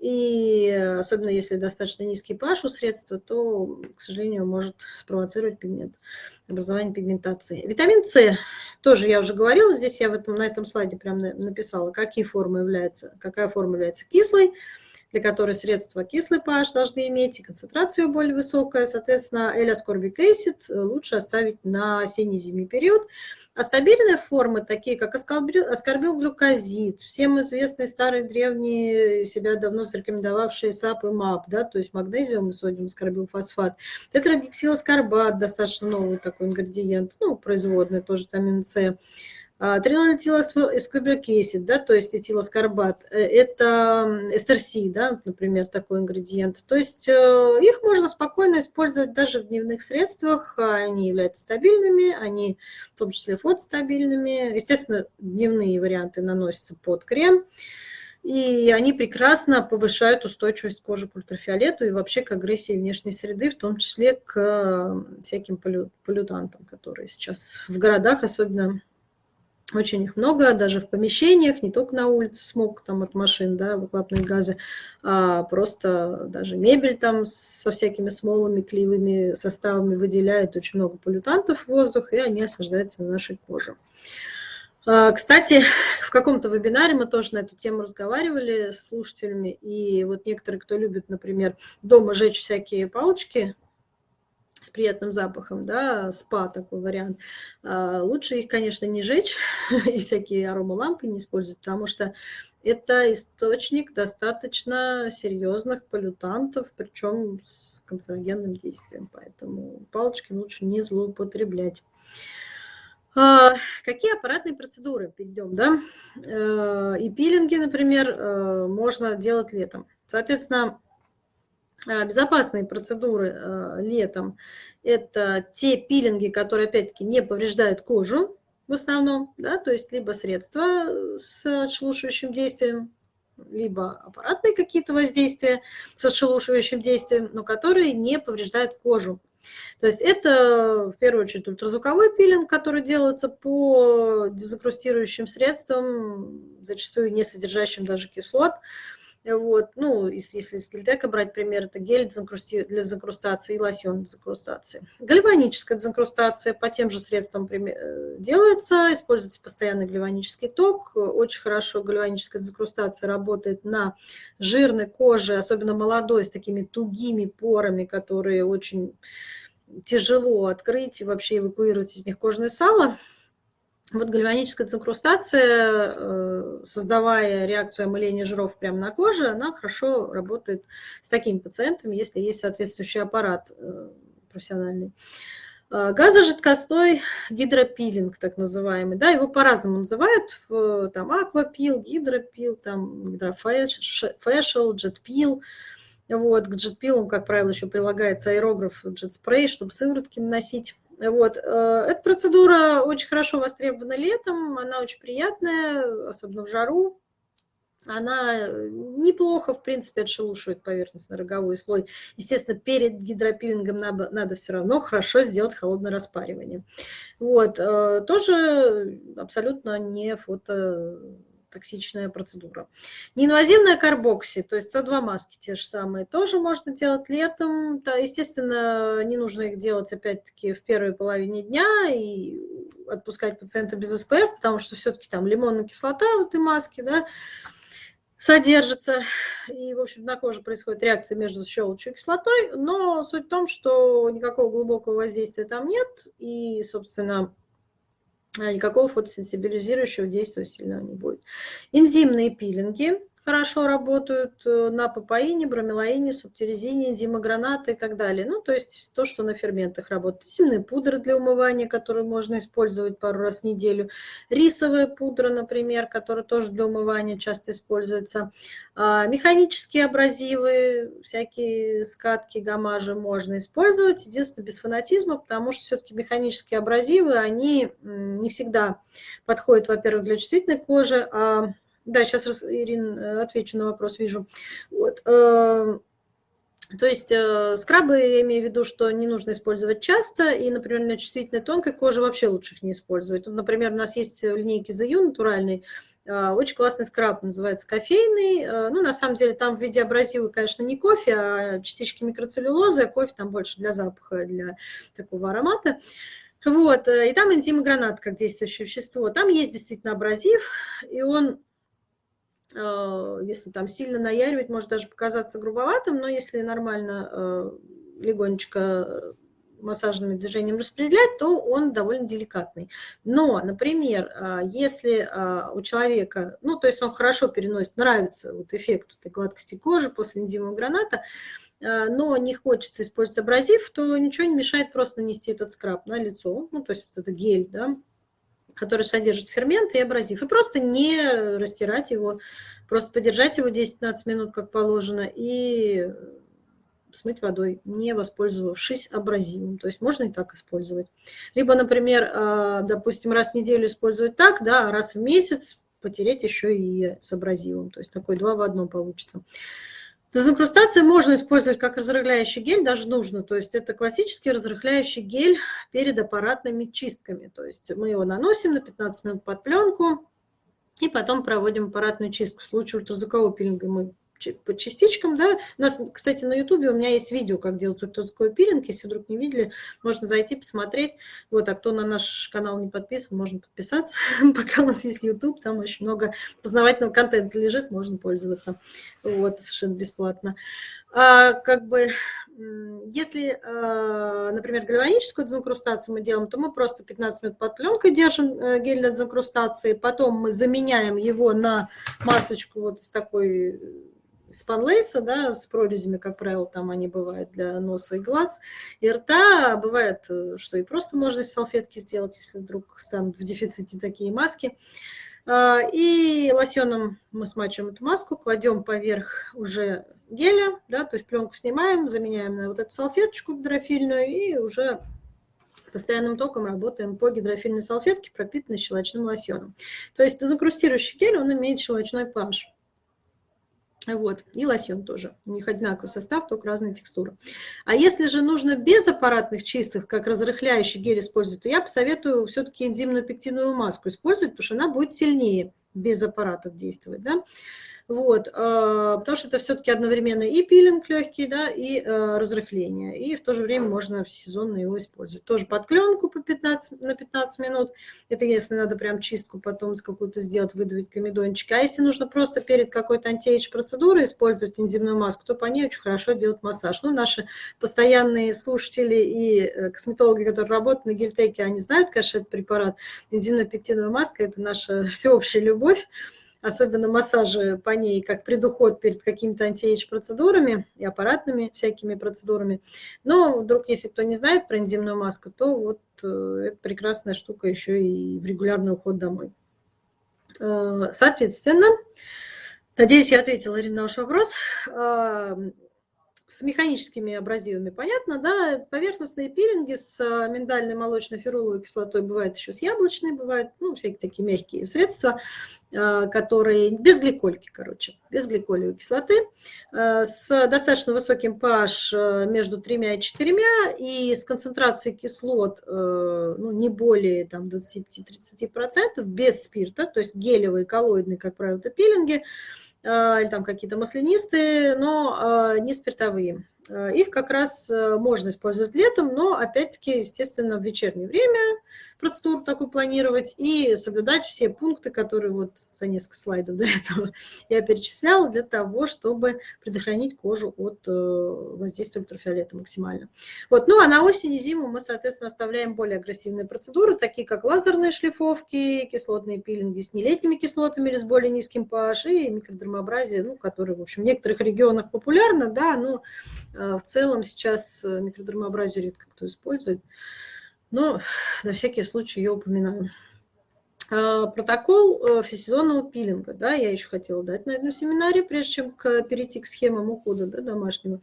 И особенно если достаточно низкий pH у средства, то, к сожалению, может спровоцировать пигмент, образование пигментации. Витамин С, тоже я уже говорила, здесь я в этом, на этом слайде прям написала, какие формы являются, какая форма является кислой, для которой средства кислый pH должны иметь, и концентрация более высокая. Соответственно, L-ascorbic acid лучше оставить на осенне-зимний период. А стабильные формы, такие как аскорбилглюкозид, всем известные старые древние, себя давно зарекомендовавшие SAP и MAP, да, то есть magnesium и sodium ascorbyl phosphate, тетрагексиласкорбат, достаточно новый такой ингредиент, ну, производный тоже витамин С, Тринолетилоэскобрикесид, да, то есть этилоскорбат, э, это эстерси, да, например, такой ингредиент. То есть э, их можно спокойно использовать даже в дневных средствах, они являются стабильными, они в том числе фотостабильными. Естественно, дневные варианты наносятся под крем, и они прекрасно повышают устойчивость кожи к ультрафиолету и вообще к агрессии внешней среды, в том числе к всяким полютантам, которые сейчас в городах особенно очень их много, даже в помещениях, не только на улице смог там от машин, да, выхлопные газы, а просто даже мебель там со всякими смолами, клеевыми составами выделяет очень много полютантов в воздух, и они осаждаются на нашей коже. А, кстати, в каком-то вебинаре мы тоже на эту тему разговаривали с слушателями, и вот некоторые, кто любит, например, дома жечь всякие палочки, с приятным запахом, да, спа такой вариант. А, лучше их, конечно, не жечь и всякие аромалампы не использовать, потому что это источник достаточно серьезных полютантов, причем с канцерогенным действием, поэтому палочки лучше не злоупотреблять. А, какие аппаратные процедуры? Перейдем, да? А, и пилинги, например, можно делать летом. Соответственно, Э, безопасные процедуры э, летом – это те пилинги, которые, опять-таки, не повреждают кожу в основном, да, то есть либо средства с отшелушивающим действием, либо аппаратные какие-то воздействия с отшелушивающим действием, но которые не повреждают кожу. То есть это в первую очередь ультразвуковой пилинг, который делается по дезинкрустирующим средствам, зачастую не содержащим даже кислот, вот, ну, если с гельтека брать пример, это гель для закрустации и лосьон для закрустации. Гальваническая дезинкрустация по тем же средствам э, делается, используется постоянный гальванический ток. Очень хорошо гальваническая дезинкрустация работает на жирной коже, особенно молодой, с такими тугими порами, которые очень тяжело открыть и вообще эвакуировать из них кожное сало. Вот гальваническая дезинкрустация, э, создавая реакцию омыления жиров прямо на коже, она хорошо работает с такими пациентами, если есть соответствующий аппарат э, профессиональный. Э, газожидкостной гидропилинг, так называемый, да, его по-разному называют, там аквапил, гидропил, там гидрофэшл, джетпил. Вот, к джетпилам, как правило, еще прилагается аэрограф, джет-спрей, чтобы сыворотки наносить. Вот. Э, эта процедура очень хорошо востребована летом, она очень приятная, особенно в жару. Она неплохо, в принципе, отшелушивает поверхностно-роговой слой. Естественно, перед гидропилингом надо, надо все равно хорошо сделать холодное распаривание. Вот. Э, тоже абсолютно не фото токсичная процедура. Неинвазивная карбокси, то есть С2 маски те же самые, тоже можно делать летом. Да, естественно, не нужно их делать опять-таки в первой половине дня и отпускать пациента без СПФ, потому что все-таки там лимонная кислота в этой маске, да, содержится, и, в общем, на коже происходит реакция между щелочью и кислотой, но суть в том, что никакого глубокого воздействия там нет, и, собственно, никакого фотосенсибилизирующего действия сильного не будет. Энзимные пилинги хорошо работают э, на папаине, бромелаине, субтирезине, энзимограната и так далее. Ну, то есть то, что на ферментах работает. Сильные пудры для умывания, которые можно использовать пару раз в неделю. Рисовая пудра, например, которая тоже для умывания часто используется. А, механические абразивы, всякие скатки, гамажи можно использовать. Единственное, без фанатизма, потому что все-таки механические абразивы, они не всегда подходят, во-первых, для чувствительной кожи, а да, сейчас, Ирин, э, отвечу на вопрос, вижу. Вот. Э, То есть э, скрабы, я имею в виду, что не нужно использовать часто, и, например, на чувствительной тонкой коже вообще лучше их не использовать. Вот, например, у нас есть в линейке You натуральный, э, очень классный скраб, называется кофейный. Ну, на самом деле, там в виде абразива, конечно, не кофе, а частички микроцеллюлозы, а кофе там больше для запаха, для такого аромата. Вот, и там энзимы гранат как действующее вещество. Там есть действительно абразив, и он если там сильно наяривать, может даже показаться грубоватым, но если нормально э, легонечко массажным движением распределять, то он довольно деликатный. Но, например, э, если у человека, ну, то есть он хорошо переносит, нравится вот эффект этой гладкости кожи после энзимового граната, но не хочется использовать абразив, то ничего не мешает просто нанести этот скраб на лицо, ну, то есть вот это гель, да, который содержит фермент и абразив. И просто не растирать его, просто подержать его 10-15 минут, как положено, и смыть водой, не воспользовавшись абразивом. То есть можно и так использовать. Либо, например, а, допустим, раз в неделю использовать так, да, а раз в месяц потереть еще и с абразивом. То есть такой два в одном получится. Дезинкрустацию можно использовать как разрыхляющий гель, даже нужно. То есть это классический разрыхляющий гель перед аппаратными чистками. То есть мы его наносим на 15 минут под пленку и потом проводим аппаратную чистку. В случае ультразвукового пилинга мы по частичкам, да. У нас, кстати, на ютубе у меня есть видео, как делать ультразвуковой пилинг, если вдруг не видели, можно зайти, посмотреть. Вот, а кто на наш канал не подписан, можно подписаться, пока у нас есть ютуб, там очень много познавательного контента лежит, можно пользоваться, вот, совершенно бесплатно. А, как бы, если, а, например, гальваническую дезинкрустацию мы делаем, то мы просто 15 минут под пленкой держим э, гель для дезинкрустации, потом мы заменяем его на масочку вот из такой спанлейса, да, с прорезями, как правило, там они бывают для носа и глаз, и рта. Бывает, э, что и просто можно из салфетки сделать, если вдруг станут в дефиците такие маски. А, и лосьоном мы смачиваем эту маску, кладем поверх уже геля, да, то есть пленку снимаем, заменяем на вот эту салфеточку гидрофильную и уже постоянным током работаем по гидрофильной салфетке, пропитанной щелочным лосьоном. То есть дезинкрустирующий гель, он имеет щелочной pH. Вот, и лосьон тоже. У них одинаковый состав, только разная текстура. А если же нужно без аппаратных чистых, как разрыхляющий гель использовать, то я посоветую все-таки энзимную пектиновую маску использовать, потому что она будет сильнее без аппаратов действовать. Да? Вот, а, потому что это все-таки одновременно и пилинг легкий, да, и а, разрыхление. И в то же время можно сезонно его использовать. Тоже под пленку по 15, на 15 минут. Это если надо прям чистку потом какую-то сделать, выдавить комедончик. А если нужно просто перед какой-то антиэйдж процедурой использовать энзимную маску, то по ней очень хорошо делать массаж. Ну, наши постоянные слушатели и э, косметологи, которые работают на гельтеке, они знают, конечно, этот препарат. Энзимная пектиновая маска – это наша всеобщая любовь особенно массажи по ней, как предуход перед какими-то антиэйдж-процедурами и аппаратными всякими процедурами. Но вдруг, если кто не знает про энзимную маску, то вот э, это прекрасная штука еще и в регулярный уход домой. Э, соответственно, надеюсь, я ответила, Ирина, на ваш вопрос. Э, с механическими абразивами понятно, да, поверхностные пилинги с а, миндальной молочной феруловой кислотой бывает еще с яблочной, бывают, ну, всякие такие мягкие средства, а, которые без гликольки, короче, без гликолевой кислоты, а, с достаточно высоким pH между 3 и 4 и с концентрацией кислот ну, не более там, 25-30%, без спирта, то есть гелевые, коллоидные, как правило, пилинги, или там какие-то маслянистые, но а, не спиртовые. А, их как раз можно использовать летом, но опять-таки, естественно, в вечернее время процедуру такую планировать и соблюдать все пункты, которые вот за несколько слайдов до этого я перечисляла, для того, чтобы предохранить кожу от э, воздействия ультрафиолета максимально. Вот. Ну а на осень и зиму мы, соответственно, оставляем более агрессивные процедуры, такие как лазерные шлифовки, кислотные пилинги с нелетними кислотами или с более низким pH и микродермообразие, ну, которые, в общем, в некоторых регионах популярно, да, но э, в целом сейчас э, микродермообразие редко кто использует. Но на всякий случай я упоминаю. А, протокол э, всесезонного пилинга, да, я еще хотела дать на этом семинаре, прежде чем перейти к схемам ухода да, домашнего.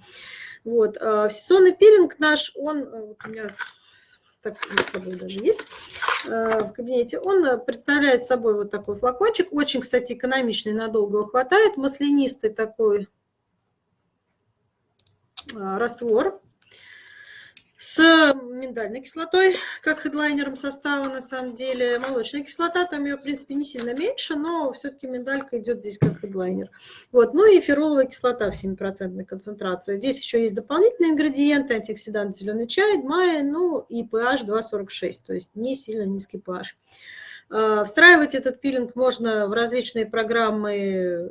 Вот. А, всесезонный пилинг наш, он, э, вот у меня так на собой даже есть в кабинете, он представляет собой вот такой флакончик, очень, кстати, экономичный, надолго его хватает, маслянистый такой раствор с миндальной кислотой, как хедлайнером состава на самом деле. Молочная кислота, там ее, в принципе, не сильно меньше, но все-таки миндалька идет здесь как хедлайнер. Вот. Ну и фероловая кислота в 7% концентрации. Здесь еще есть дополнительные ингредиенты, антиоксидант, зеленый чай, майя, ну и pH 2,46, то есть не сильно низкий pH. А, встраивать этот пилинг можно в различные программы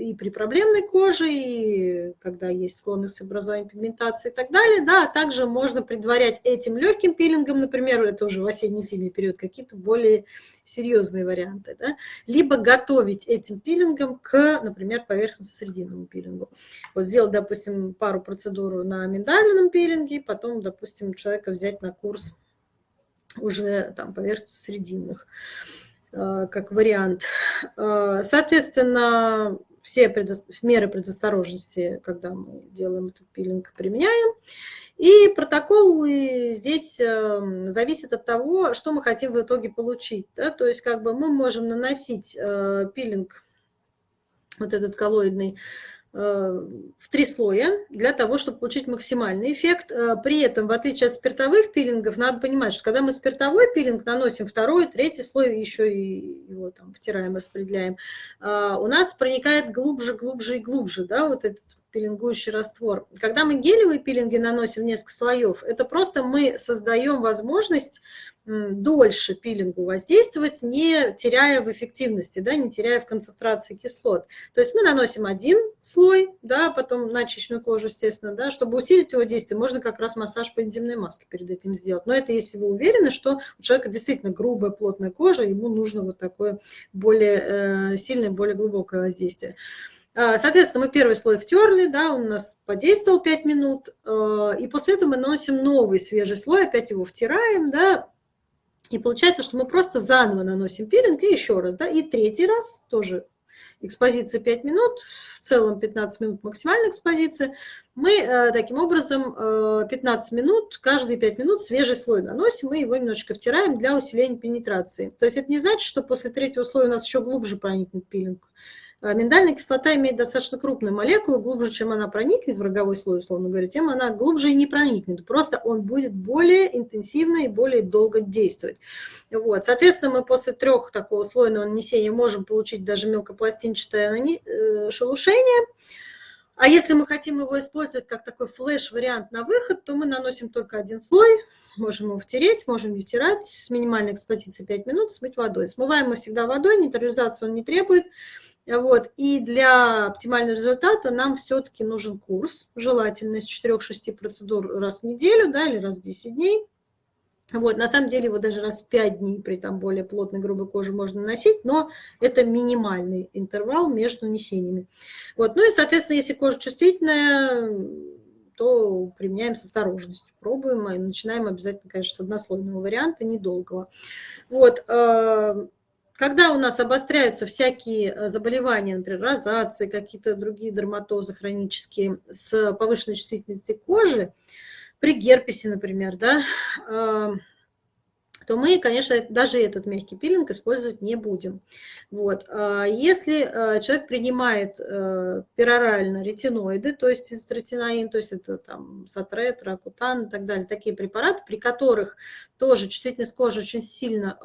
и при проблемной коже, и когда есть склонность к образованию пигментации и так далее. Да, а также можно предварять этим легким пилингом, например, это уже в осенне-зимний период, какие-то более серьезные варианты. Да? Либо готовить этим пилингом к, например, поверхностно-срединному пилингу. Вот сделать, допустим, пару процедур на миндальном пилинге, потом, допустим, человека взять на курс уже там поверхностно-срединных э, как вариант. Э, соответственно, все предо... меры предосторожности, когда мы делаем этот пилинг, применяем. И протокол здесь эм, зависит от того, что мы хотим в итоге получить. Да? То есть как бы мы можем наносить э, пилинг, вот этот коллоидный, в три слоя для того, чтобы получить максимальный эффект. Э, при этом, в отличие от спиртовых пилингов, надо понимать, что когда мы спиртовой пилинг наносим второй, третий слой, еще и его там втираем, распределяем, э, у нас проникает глубже, глубже и глубже, да, вот этот пилингующий раствор. Когда мы гелевые пилинги наносим несколько слоев, это просто мы создаем возможность дольше пилингу воздействовать, не теряя в эффективности, да, не теряя в концентрации кислот. То есть мы наносим один слой, да, потом на очищенную кожу, естественно, да, чтобы усилить его действие, можно как раз массаж по энзимной маске перед этим сделать. Но это если вы уверены, что у человека действительно грубая, плотная кожа, ему нужно вот такое более э, сильное, более глубокое воздействие. А, соответственно, мы первый слой втерли, да, он у нас подействовал 5 минут, э, и после этого мы наносим новый свежий слой, опять его втираем, да, и получается, что мы просто заново наносим пилинг и еще раз, да, и третий раз тоже экспозиция 5 минут, в целом 15 минут максимальная экспозиция. Мы э, таким образом э, 15 минут, каждые 5 минут свежий слой наносим, мы его немножечко втираем для усиления пенетрации. То есть это не значит, что после третьего слоя у нас еще глубже проникнет пилинг. А миндальная кислота имеет достаточно крупную молекулу, глубже, чем она проникнет в роговой слой, условно говоря, тем она глубже и не проникнет. Просто он будет более интенсивно и более долго действовать. Вот. Соответственно, мы после трех такого слойного нанесения можем получить даже мелкопластинчатое э, шелушение. А если мы хотим его использовать как такой флеш-вариант на выход, то мы наносим только один слой, можем его втереть, можем не втирать, с минимальной экспозицией 5 минут, смыть водой. Смываем мы всегда водой, нейтрализацию он не требует. Вот. И для оптимального результата нам все-таки нужен курс, желательно из 4-6 процедур раз в неделю да, или раз в 10 дней. Вот, на самом деле его даже раз в 5 дней при там более плотной грубой коже можно носить, но это минимальный интервал между нанесениями. Вот, ну и, соответственно, если кожа чувствительная, то применяем с осторожностью, пробуем и начинаем обязательно, конечно, с однослойного варианта, недолгого. Вот, э, когда у нас обостряются всякие э, заболевания, например, розации, какие-то другие дерматозы хронические с повышенной чувствительностью кожи, при герпесе, например, да, то мы, конечно, даже этот мягкий пилинг использовать не будем. Вот. А если э, человек принимает э, перорально ретиноиды, то есть истратинаин, то есть это там сатрет, ракутан и так далее, такие препараты, при которых тоже чувствительность кожи очень сильно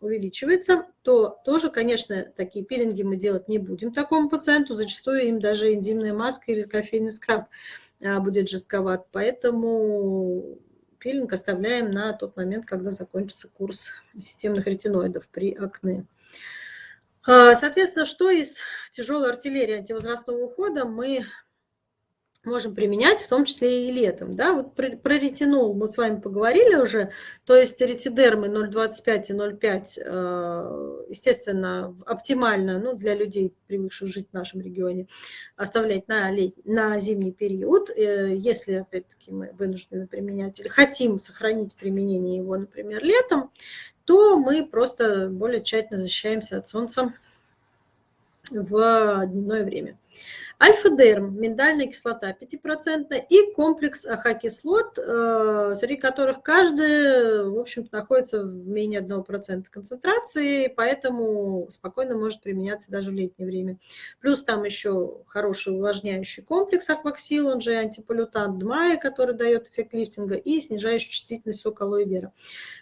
увеличивается, то тоже, конечно, такие пилинги мы делать не будем такому пациенту. Зачастую им даже энзимная маска или кофейный скраб а, будет жестковат. Поэтому пилинг оставляем на тот момент, когда закончится курс системных ретиноидов при акне. А, соответственно, что из тяжелой артиллерии антивозрастного ухода мы можем применять, в том числе и летом. Да? Вот про, про ретинол мы с вами поговорили уже, то есть ретидермы 0,25 и 0,5, э, естественно, оптимально ну, для людей, привыкших жить в нашем регионе, оставлять на, лет, на зимний период. Э, если, опять-таки, мы вынуждены применять или хотим сохранить применение его, например, летом, то мы просто более тщательно защищаемся от солнца в дневное время. Альфа-дерм, миндальная кислота 5% и комплекс AHA -кислот, э, среди которых каждый, в общем-то, находится в менее 1% концентрации, поэтому спокойно может применяться даже в летнее время. Плюс там еще хороший увлажняющий комплекс Aquaxyl, он же антиполютант DMAE, который дает эффект лифтинга, и снижающий чувствительность сок алоэ вера.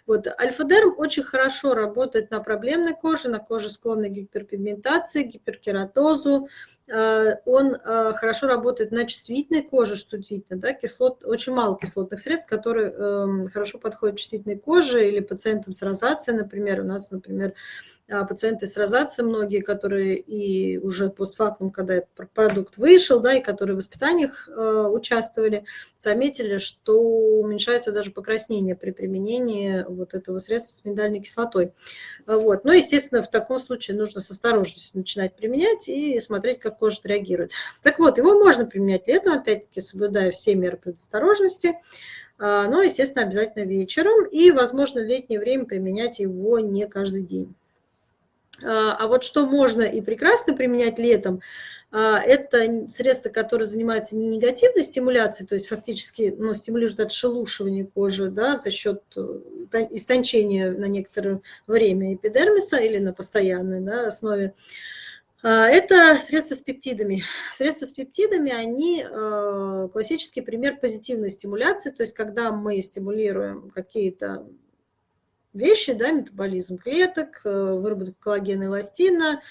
Вот, альфа-дерм очень хорошо работает на проблемной коже, на коже склонной к гиперпигментации, гиперкератозу, он э, хорошо работает на чувствительной коже, что видно, да, кислот, очень мало кислотных средств, которые эм, хорошо подходят чувствительной коже или пациентам с розацией, например, у нас, например, пациенты с розацией многие, которые и уже постфактум, когда этот продукт вышел, да, и которые в воспитаниях э, участвовали, заметили, что уменьшается даже покраснение при применении вот этого средства с миндальной кислотой. Вот. Но, естественно, в таком случае нужно с осторожностью начинать применять и смотреть, как кожа реагирует. Так вот, его можно применять летом, опять-таки, соблюдая все меры предосторожности, а, но, естественно, обязательно вечером и, возможно, в летнее время применять его не каждый день. А, а вот что можно и прекрасно применять летом, а, это средства, которые занимаются не негативной стимуляцией, то есть фактически ну, стимулируют отшелушивание кожи да, за счет э, истончения на некоторое время эпидермиса или на постоянной да, основе. А, это средства с пептидами. Средства с пептидами, они классический пример позитивной стимуляции, то есть когда мы стимулируем какие-то вещи, да, метаболизм клеток, э, выработку коллагена и эластина,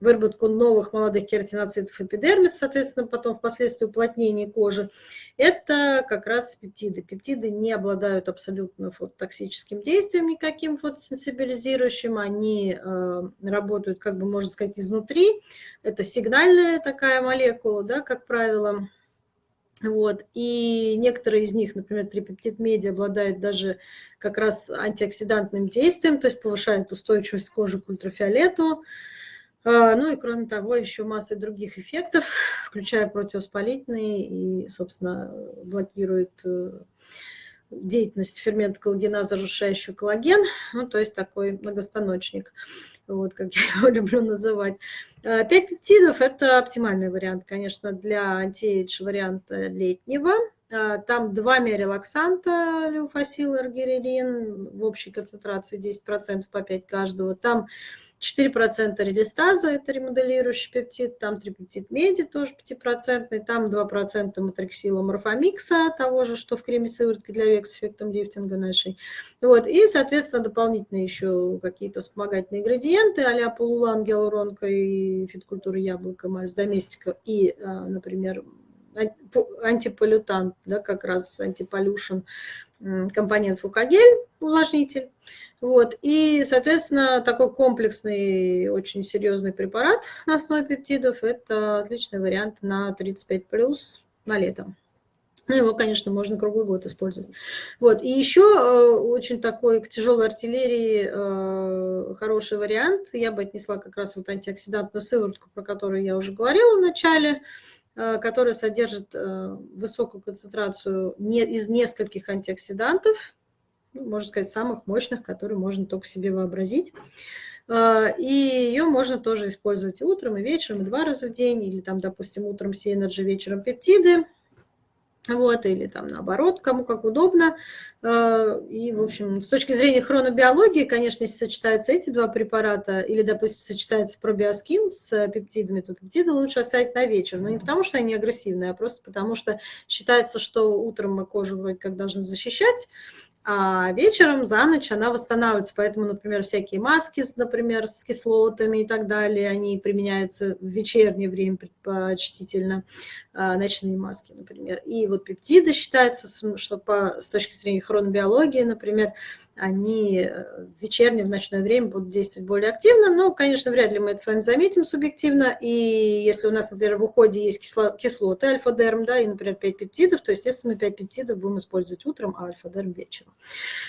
выработку новых молодых кератиноцитов эпидермис, соответственно, потом впоследствии уплотнение кожи, это как раз пептиды. Пептиды не обладают абсолютно фототоксическим действием никаким фотосенсибилизирующим, они э, работают, как бы можно сказать, изнутри. Это сигнальная такая молекула, да, как правило, вот. И некоторые из них, например, трипептид меди, обладают даже как раз антиоксидантным действием, то есть повышает устойчивость кожи к ультрафиолету. А, ну и кроме того, еще масса других эффектов, включая противовоспалительные и, собственно, блокирует э, деятельность фермента коллагеназа, разрушающего коллаген, ну, то есть такой многостаночник вот как я его люблю называть. Э, пять пептидов – это оптимальный вариант, конечно, для антиэйдж варианта летнего. Э, там два мерилаксанта, леофасил, эргерилин, в общей концентрации 10% по 5 каждого. Там 4% релистаза, это ремоделирующий пептид, там трипептид меди, тоже 5%, там 2% матриксила морфомикса, того же, что в креме сыворотки для век с эффектом лифтинга нашей. Вот. И, соответственно, дополнительно еще какие-то вспомогательные ингредиенты, а-ля полулан, гиалуронка и фиткультура яблока, мазь доместика и, а, например, антиполютант, да, как раз антиполюшн, компонент фукагель, увлажнитель. Вот. И, соответственно, такой комплексный, очень серьезный препарат на основе пептидов – это отличный вариант на 35 плюс на лето. Ну, его, конечно, можно круглый год использовать. Вот. И еще э, очень такой к тяжелой артиллерии э, хороший вариант. Я бы отнесла как раз вот антиоксидантную сыворотку, про которую я уже говорила в начале. Э, которая содержит э, высокую концентрацию из нескольких антиоксидантов, ну, можно сказать, самых мощных, которые можно только себе вообразить. Э, и ее можно тоже использовать и утром, и вечером, и два раза в день, или там, допустим, утром C-Energy, вечером пептиды – вот, или там наоборот, кому как удобно. Э, и, в общем, с точки зрения хронобиологии, конечно, если сочетаются эти два препарата, или, допустим, сочетается пробиоскин с пептидами, то пептиды лучше оставить на вечер. Но не потому, что они агрессивные, а просто потому, что считается, что утром мы кожу вроде как должны защищать, а вечером за ночь она восстанавливается. Поэтому, например, всякие маски, например, с кислотами и так далее, они применяются в вечернее время предпочтительно, а, ночные маски, например. И вот пептиды считается, что по, с точки зрения хронобиологии, например, они э, в вечернее, в ночное время будут действовать более активно, но, конечно, вряд ли мы это с вами заметим субъективно, и если у нас, например, в уходе есть кисло, кислоты альфа-дерм, да, и, например, 5 пептидов, то, естественно, 5 пептидов будем использовать утром, а альфа-дерм вечером.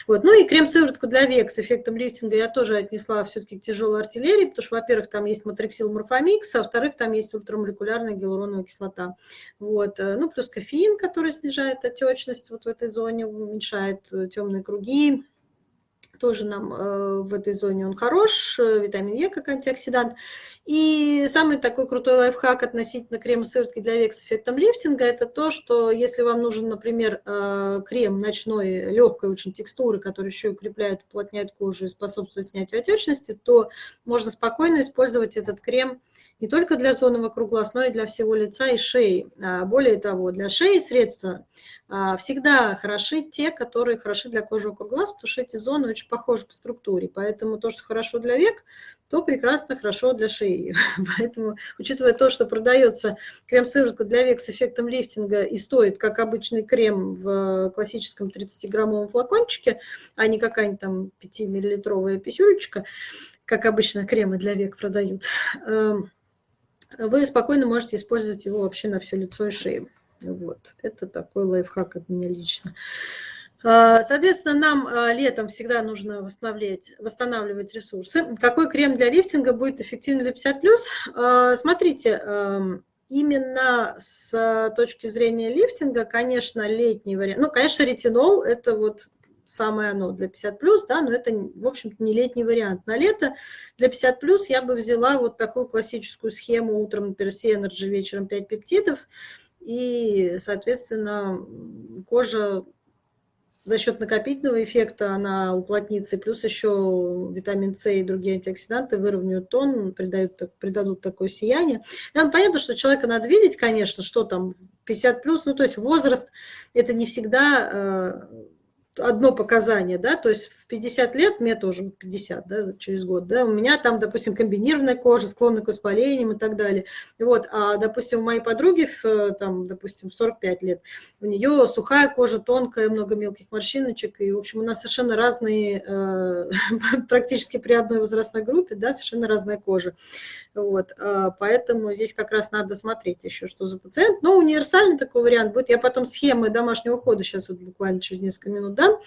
Вот. Ну и крем-сыворотку для век с эффектом лифтинга я тоже отнесла все-таки к тяжелой артиллерии, потому что, во-первых, там есть матриксил морфомикс, а во-вторых, там есть ультрамолекулярная гиалуроновая кислота. Вот. Э, ну, плюс кофеин, который снижает отечность вот в этой зоне, уменьшает э, темные круги, тоже нам э, в этой зоне он хорош, э, витамин Е как антиоксидант. И самый такой крутой лайфхак относительно крема сыворотки для век с эффектом лифтинга, это то, что если вам нужен, например, э, крем ночной легкой очень текстуры, который еще укрепляет, уплотняет кожу и способствует снятию отечности, то можно спокойно использовать этот крем не только для зоны вокруг глаз, но и для всего лица и шеи. А более того, для шеи средства а, всегда хороши те, которые хороши для кожи вокруг глаз, потому что эти зоны очень похожи по структуре. Поэтому то, что хорошо для век, то прекрасно хорошо для шеи. Поэтому, учитывая то, что продается крем-сыворотка для век с эффектом лифтинга и стоит, как обычный крем в классическом 30-граммовом флакончике, а не какая-нибудь там 5-миллилитровая писюлечка, как обычно кремы для век продают, эм, вы спокойно можете использовать его вообще на все лицо и шею. Вот, это такой лайфхак от меня лично. А, соответственно, нам а, летом всегда нужно восстанавливать, восстанавливать ресурсы. Какой крем для лифтинга будет эффективен для 50+. А, смотрите, именно с точки зрения лифтинга, конечно, летний вариант. Ну, конечно, ретинол – это вот самое оно для 50+, да, но это, в общем-то, не летний вариант. На лето для 50+, я бы взяла вот такую классическую схему утром, например, вечером 5 пептидов, и, соответственно, кожа за счет накопительного эффекта она уплотнится, плюс еще витамин С и другие антиоксиданты выровняют тон, придают, придадут такое сияние. Нам понятно, что человека надо видеть, конечно, что там 50 плюс, ну то есть возраст, это не всегда э, одно показание, да, то есть 50 лет, мне тоже 50, да, через год, да, у меня там, допустим, комбинированная кожа, склонна к воспалениям и так далее. Вот, а, допустим, у моей подруги, там, допустим, в 45 лет, у нее сухая кожа, тонкая, много мелких морщиночек, и, в общем, у нас совершенно разные, э, практически при одной возрастной группе, да, совершенно разная кожа. Вот, а, поэтому здесь как раз надо смотреть еще, что за пациент. Но универсальный такой вариант будет. Я потом схемы домашнего ухода сейчас вот буквально через несколько минут дам.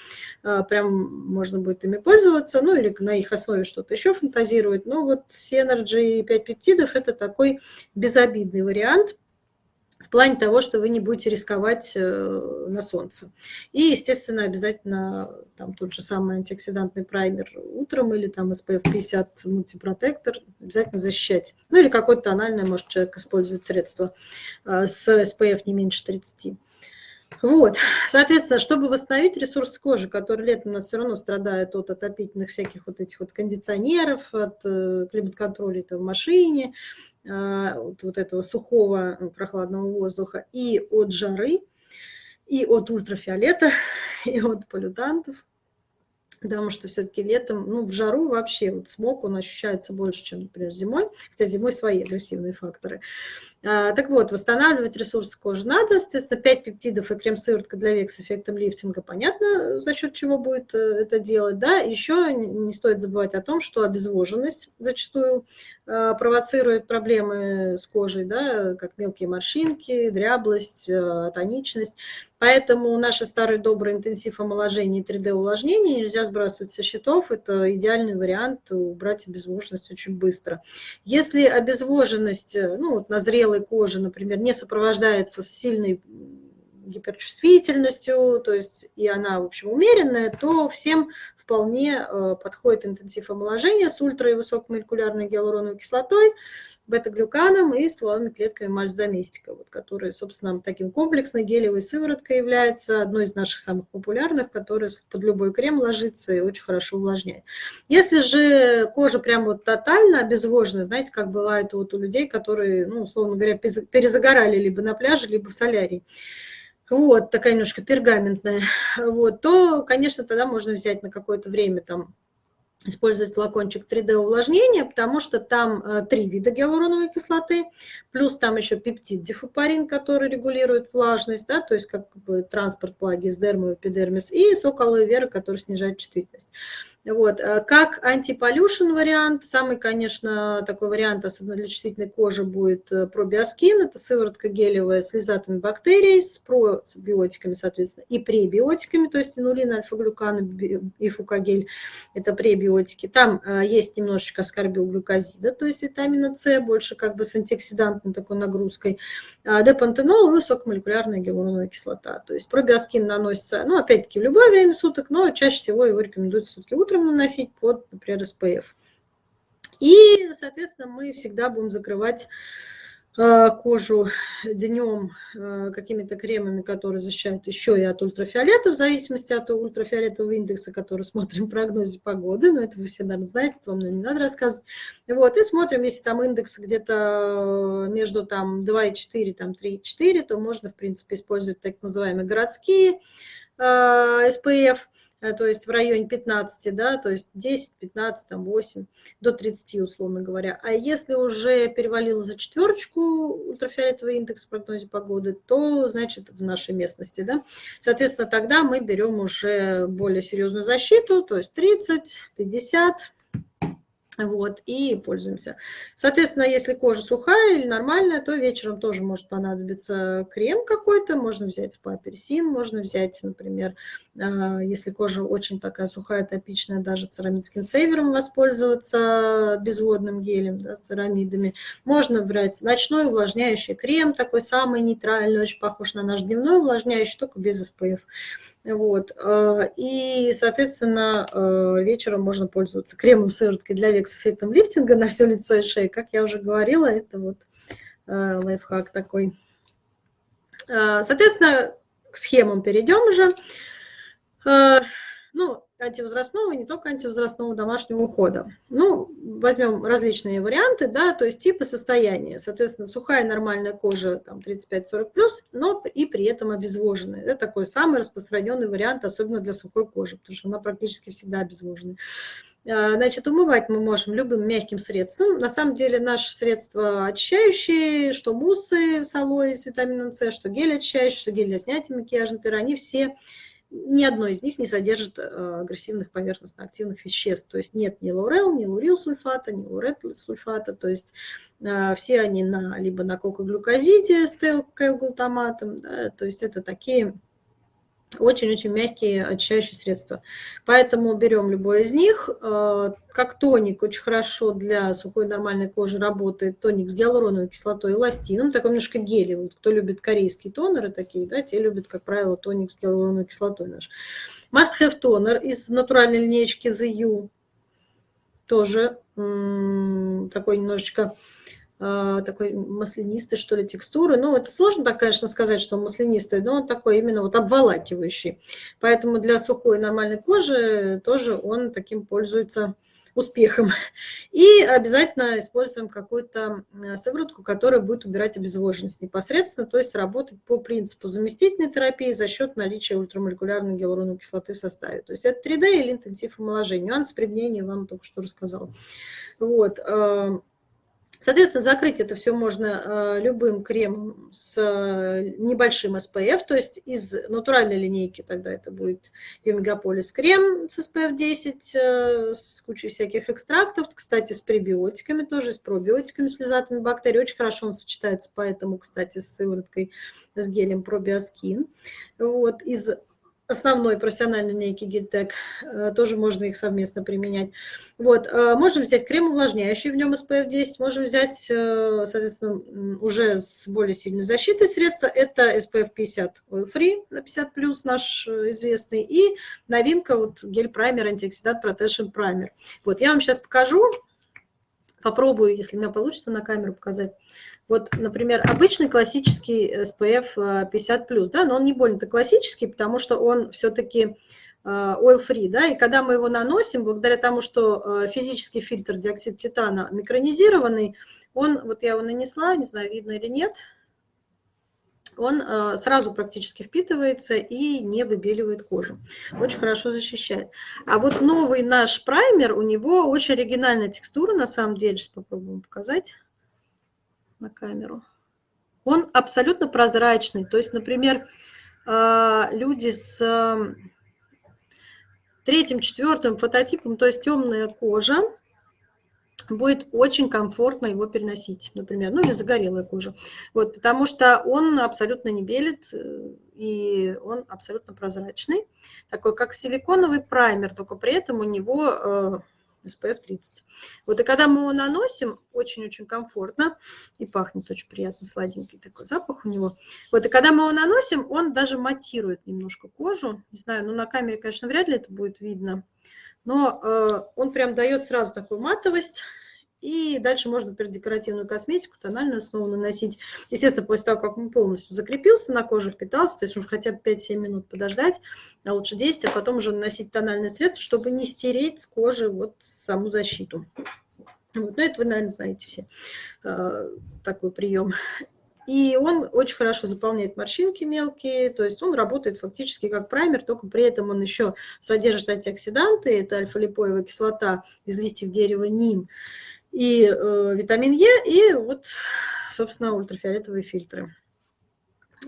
А, прям можно будет ими пользоваться, ну или на их основе что-то еще фантазировать. Но вот Synergy 5 пептидов – это такой безобидный вариант – в плане того, что вы не будете рисковать э, на солнце. И, естественно, обязательно там тот же самый антиоксидантный праймер утром или там SPF 50 мультипротектор обязательно защищать. Ну или какое-то тональное, может, человек использовать средство э, с SPF не меньше 30. Вот, соответственно, чтобы восстановить ресурс кожи, который летом у нас все равно страдает от отопительных всяких вот этих вот кондиционеров, от э, климат-контроля в машине, а, вот, вот этого сухого э, прохладного воздуха и от жары, и от ультрафиолета, и от полютантов, потому что все-таки летом, ну, в жару вообще вот смог, он ощущается больше, чем, например, зимой, хотя зимой свои агрессивные факторы. А, так вот, восстанавливать ресурсы кожи надо, естественно, 5 пептидов и крем-сыворотка для век с эффектом лифтинга, понятно, за счет чего будет э, это делать, да, еще не стоит забывать о том, что обезвоженность зачастую а, провоцирует проблемы с кожей, да, как мелкие морщинки, дряблость, э, тоничность, Поэтому наши старые добрые интенсив омоложения и 3D-увлажнения нельзя сбрасывать со счетов. Это идеальный вариант убрать обезвоженность очень быстро. Если обезвоженность э, ну, вот на зрелой коже, например, не сопровождается сильной гиперчувствительностью, то есть и она, в общем, умеренная, то всем вполне э, подходит интенсив омоложения с ультра- и высокомолекулярной гиалуроновой кислотой, бета-глюканом и стволовыми клетками мальс-доместика, вот, которые, собственно, таким комплексной гелевой сывороткой является одной из наших самых популярных, которая под любой крем ложится и очень хорошо увлажняет. Если же кожа прям вот тотально обезвожена, знаете, как бывает вот у людей, которые, ну, условно говоря, перезагорали либо на пляже, либо в солярии, вот, такая немножко пергаментная, вот, то, конечно, тогда можно взять на какое-то время там использовать флакончик 3D увлажнения, потому что там э, три вида гиалуроновой кислоты, плюс там еще пептид дифупарин, который регулирует влажность, да, то есть как бы транспорт в эпидермис, и сок алоэ вера, который снижает чувствительность. Вот. Э, как антиполюшен вариант, самый, конечно, такой вариант, особенно для чувствительной кожи, будет э, пробиоскин. Это сыворотка гелевая с лизатами бактерий, с пробиотиками, соответственно, и пребиотиками, то есть инулин, альфа-глюкан и фукагель. Это пребиотики. Там э, есть немножечко аскорбилглюкозида, то есть витамина С, больше как бы с антиоксидантной такой нагрузкой. А депантенол и высокомолекулярная гиалуроновая кислота. То есть пробиоскин наносится, ну, опять-таки, в любое время суток, но чаще всего его рекомендуют сутки утром утром наносить под, например, SPF. И, соответственно, мы всегда будем закрывать Э, кожу днем э, какими-то кремами, которые защищают еще и от ультрафиолета, в зависимости от ультрафиолетового индекса, который смотрим в прогнозе погоды, но это вы все, наверное, знаете, вам не надо рассказывать. Вот, и смотрим, если там индекс где-то между там 2,4, там 3,4, то можно, в принципе, использовать так называемые городские э, SPF, Э, то есть в районе 15, да, то есть 10, 15, там 8, до 30, условно говоря. А если уже перевалило за четверочку ультрафиолетовый индекс в прогнозе погоды, то, значит, в нашей местности, да, соответственно, тогда мы берем уже более серьезную защиту, то есть 30, 50, вот, и пользуемся. Соответственно, если кожа сухая или нормальная, то вечером тоже может понадобиться крем какой-то. Можно взять спа-апельсин, можно взять, например, а, если кожа очень такая сухая, топичная, даже церамид скинсейвером воспользоваться безводным гелем, да, с церамидами. Можно брать ночной увлажняющий крем, такой самый нейтральный, очень похож на наш дневной увлажняющий, только без SPF. Вот. А, и, соответственно, а, вечером можно пользоваться кремом сывороткой для век с эффектом лифтинга на все лицо и шею. Как я уже говорила, это вот а, лайфхак такой. Соответственно, к схемам перейдем уже. Антивозрастного, не только антивозрастного домашнего ухода. Ну, возьмем различные варианты, да, то есть типы состояния. Соответственно, сухая нормальная кожа, там, 35-40+, но и при этом обезвоженная. Это такой самый распространенный вариант, особенно для сухой кожи, потому что она практически всегда обезвоженная. А, значит, умывать мы можем любым мягким средством. На самом деле наши средства очищающие, что муссы с алоэ с витамином С, что гель очищающий, что гель для снятия макияжа, например, они все ни одно из них не содержит э, агрессивных поверхностно-активных веществ. То есть нет ни лаурел, ни лурил сульфата, ни лурет сульфата. То есть э, все они на, либо на кокоглюкозиде с теокайлглутаматом. Да, то есть это такие очень-очень мягкие очищающие средства. Поэтому берем любой из них. Э, как тоник очень хорошо для сухой нормальной кожи работает тоник с гиалуроновой кислотой и эластином. Такой немножко гелевый. Вот кто любит корейские тонеры такие, да, те любят, как правило, тоник с гиалуроновой кислотой наш. Must Have тонер из натуральной линейки The You. Тоже такой немножечко такой маслянистой, что ли, текстуры. Ну, это сложно так, конечно, сказать, что он маслянистый, но он такой именно вот обволакивающий. Поэтому для сухой нормальной кожи тоже он таким пользуется успехом. И обязательно используем какую-то сыворотку, которая будет убирать обезвоженность непосредственно, то есть работать по принципу заместительной терапии за счет наличия ультрамолекулярной гиалуроновой кислоты в составе. То есть это 3D или интенсив омоложения. Нюанс применения вам только что рассказала. Вот. Соответственно, закрыть это все можно э, любым кремом с э, небольшим SPF, то есть из натуральной линейки тогда это будет Биомегаполис крем с SPF 10, э, с кучей всяких экстрактов, кстати, с пребиотиками тоже, с пробиотиками, с лизатами бактерий. Очень хорошо он сочетается, поэтому, кстати, с сывороткой, с гелем пробиоскин. Вот, из основной профессиональной линейки Гильтек, э, тоже можно их совместно применять. Вот, э, можем взять крем увлажняющий, в нем SPF 10, можем взять, э, соответственно, уже с более сильной защитой средства, это SPF 50 Oil Free на 50+, наш известный, и новинка, вот гель-праймер, антиоксидант Protection Primer. Вот, я вам сейчас покажу, попробую, если у меня получится на камеру показать. Вот, например, обычный классический SPF 50+, э, да, но он не больно-то классический, потому что он все-таки э, oil-free, да, и когда мы его наносим, благодаря тому, что э, физический фильтр диоксид титана микронизированный, он, вот я его нанесла, не знаю, видно или нет, он э, сразу практически впитывается и не выбеливает кожу. Очень хорошо защищает. А вот новый наш праймер, у него очень оригинальная текстура, на самом деле. Сейчас попробуем показать на камеру. Он абсолютно прозрачный. То есть, например, э, люди с э, третьим, четвертым фототипом, то есть темная кожа, будет очень комфортно его переносить, например, ну или загорелая кожа. Вот, потому что он абсолютно не белит, э, и он абсолютно прозрачный, такой как силиконовый праймер, только при этом у него э, SPF 30. Вот, и когда мы его наносим, очень-очень комфортно, и пахнет очень приятно, сладенький такой запах у него. Вот, и когда мы его наносим, он даже матирует немножко кожу, не знаю, ну на камере, конечно, вряд ли это будет видно, но он прям дает сразу такую матовость, и дальше можно, например, декоративную косметику, тональную основу наносить. Естественно, после того, как он полностью закрепился на коже, впитался, то есть уже хотя бы 5-7 минут подождать, а лучше 10, а потом уже наносить тональное средство, чтобы не стереть с кожи вот саму защиту. Вот, ну, это вы, наверное, знаете все, э, такой прием. И он очень хорошо заполняет морщинки мелкие, то есть он работает фактически как праймер, только при этом он еще содержит антиоксиданты, это альфа-липоевая кислота из листьев дерева ним, и э, витамин Е, и вот, собственно, ультрафиолетовые фильтры.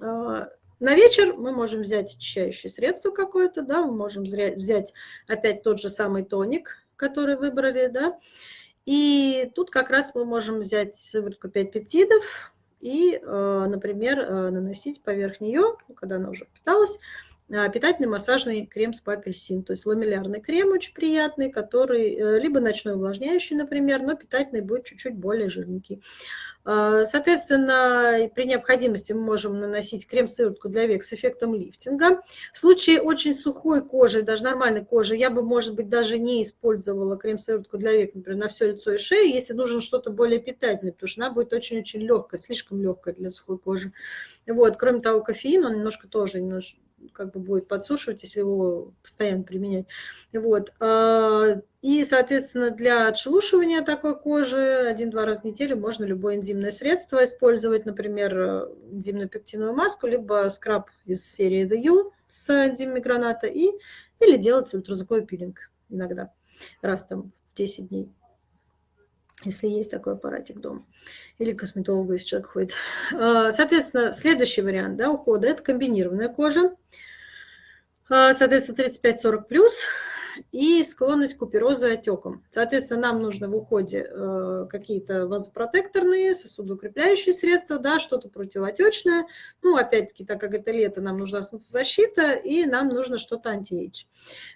Э, на вечер мы можем взять очищающее средство какое-то, да, мы можем взять опять тот же самый тоник, который выбрали, да, и тут как раз мы можем взять сыворотку 5 пептидов и, э, например, э, наносить поверх нее, ну, когда она уже питалась, а, питательный массажный крем с апельсин. То есть ламеллярный крем очень приятный, который э, либо ночной увлажняющий, например, но питательный будет чуть-чуть более жирненький. А, соответственно, при необходимости мы можем наносить крем-сыворотку для век с эффектом лифтинга. В случае очень сухой кожи, даже нормальной кожи, я бы, может быть, даже не использовала крем-сыворотку для век, например, на все лицо и шею, если нужно что-то более питательное, потому что она будет очень-очень легкая, слишком легкая для сухой кожи. Вот. Кроме того, кофеин, он немножко тоже немножко как бы будет подсушивать, если его постоянно применять. Вот. А, и, соответственно, для отшелушивания такой кожи один-два раза в неделю можно любое энзимное средство использовать, например, энзимную пектиновую маску, либо скраб из серии The You с энзимами граната, и, или делать ультразвуковой пилинг иногда, раз там в 10 дней если есть такой аппаратик дома, или косметологу, если человек ходит. А, соответственно, следующий вариант да, ухода – это комбинированная кожа. А, соответственно, 35-40 плюс и склонность к куперозу и отекам. Соответственно, нам нужно в уходе э, какие-то вазопротекторные, сосудоукрепляющие средства, да, что-то противоотечное. Ну, опять-таки, так как это лето, нам нужна солнцезащита, и нам нужно что-то антиэйдж.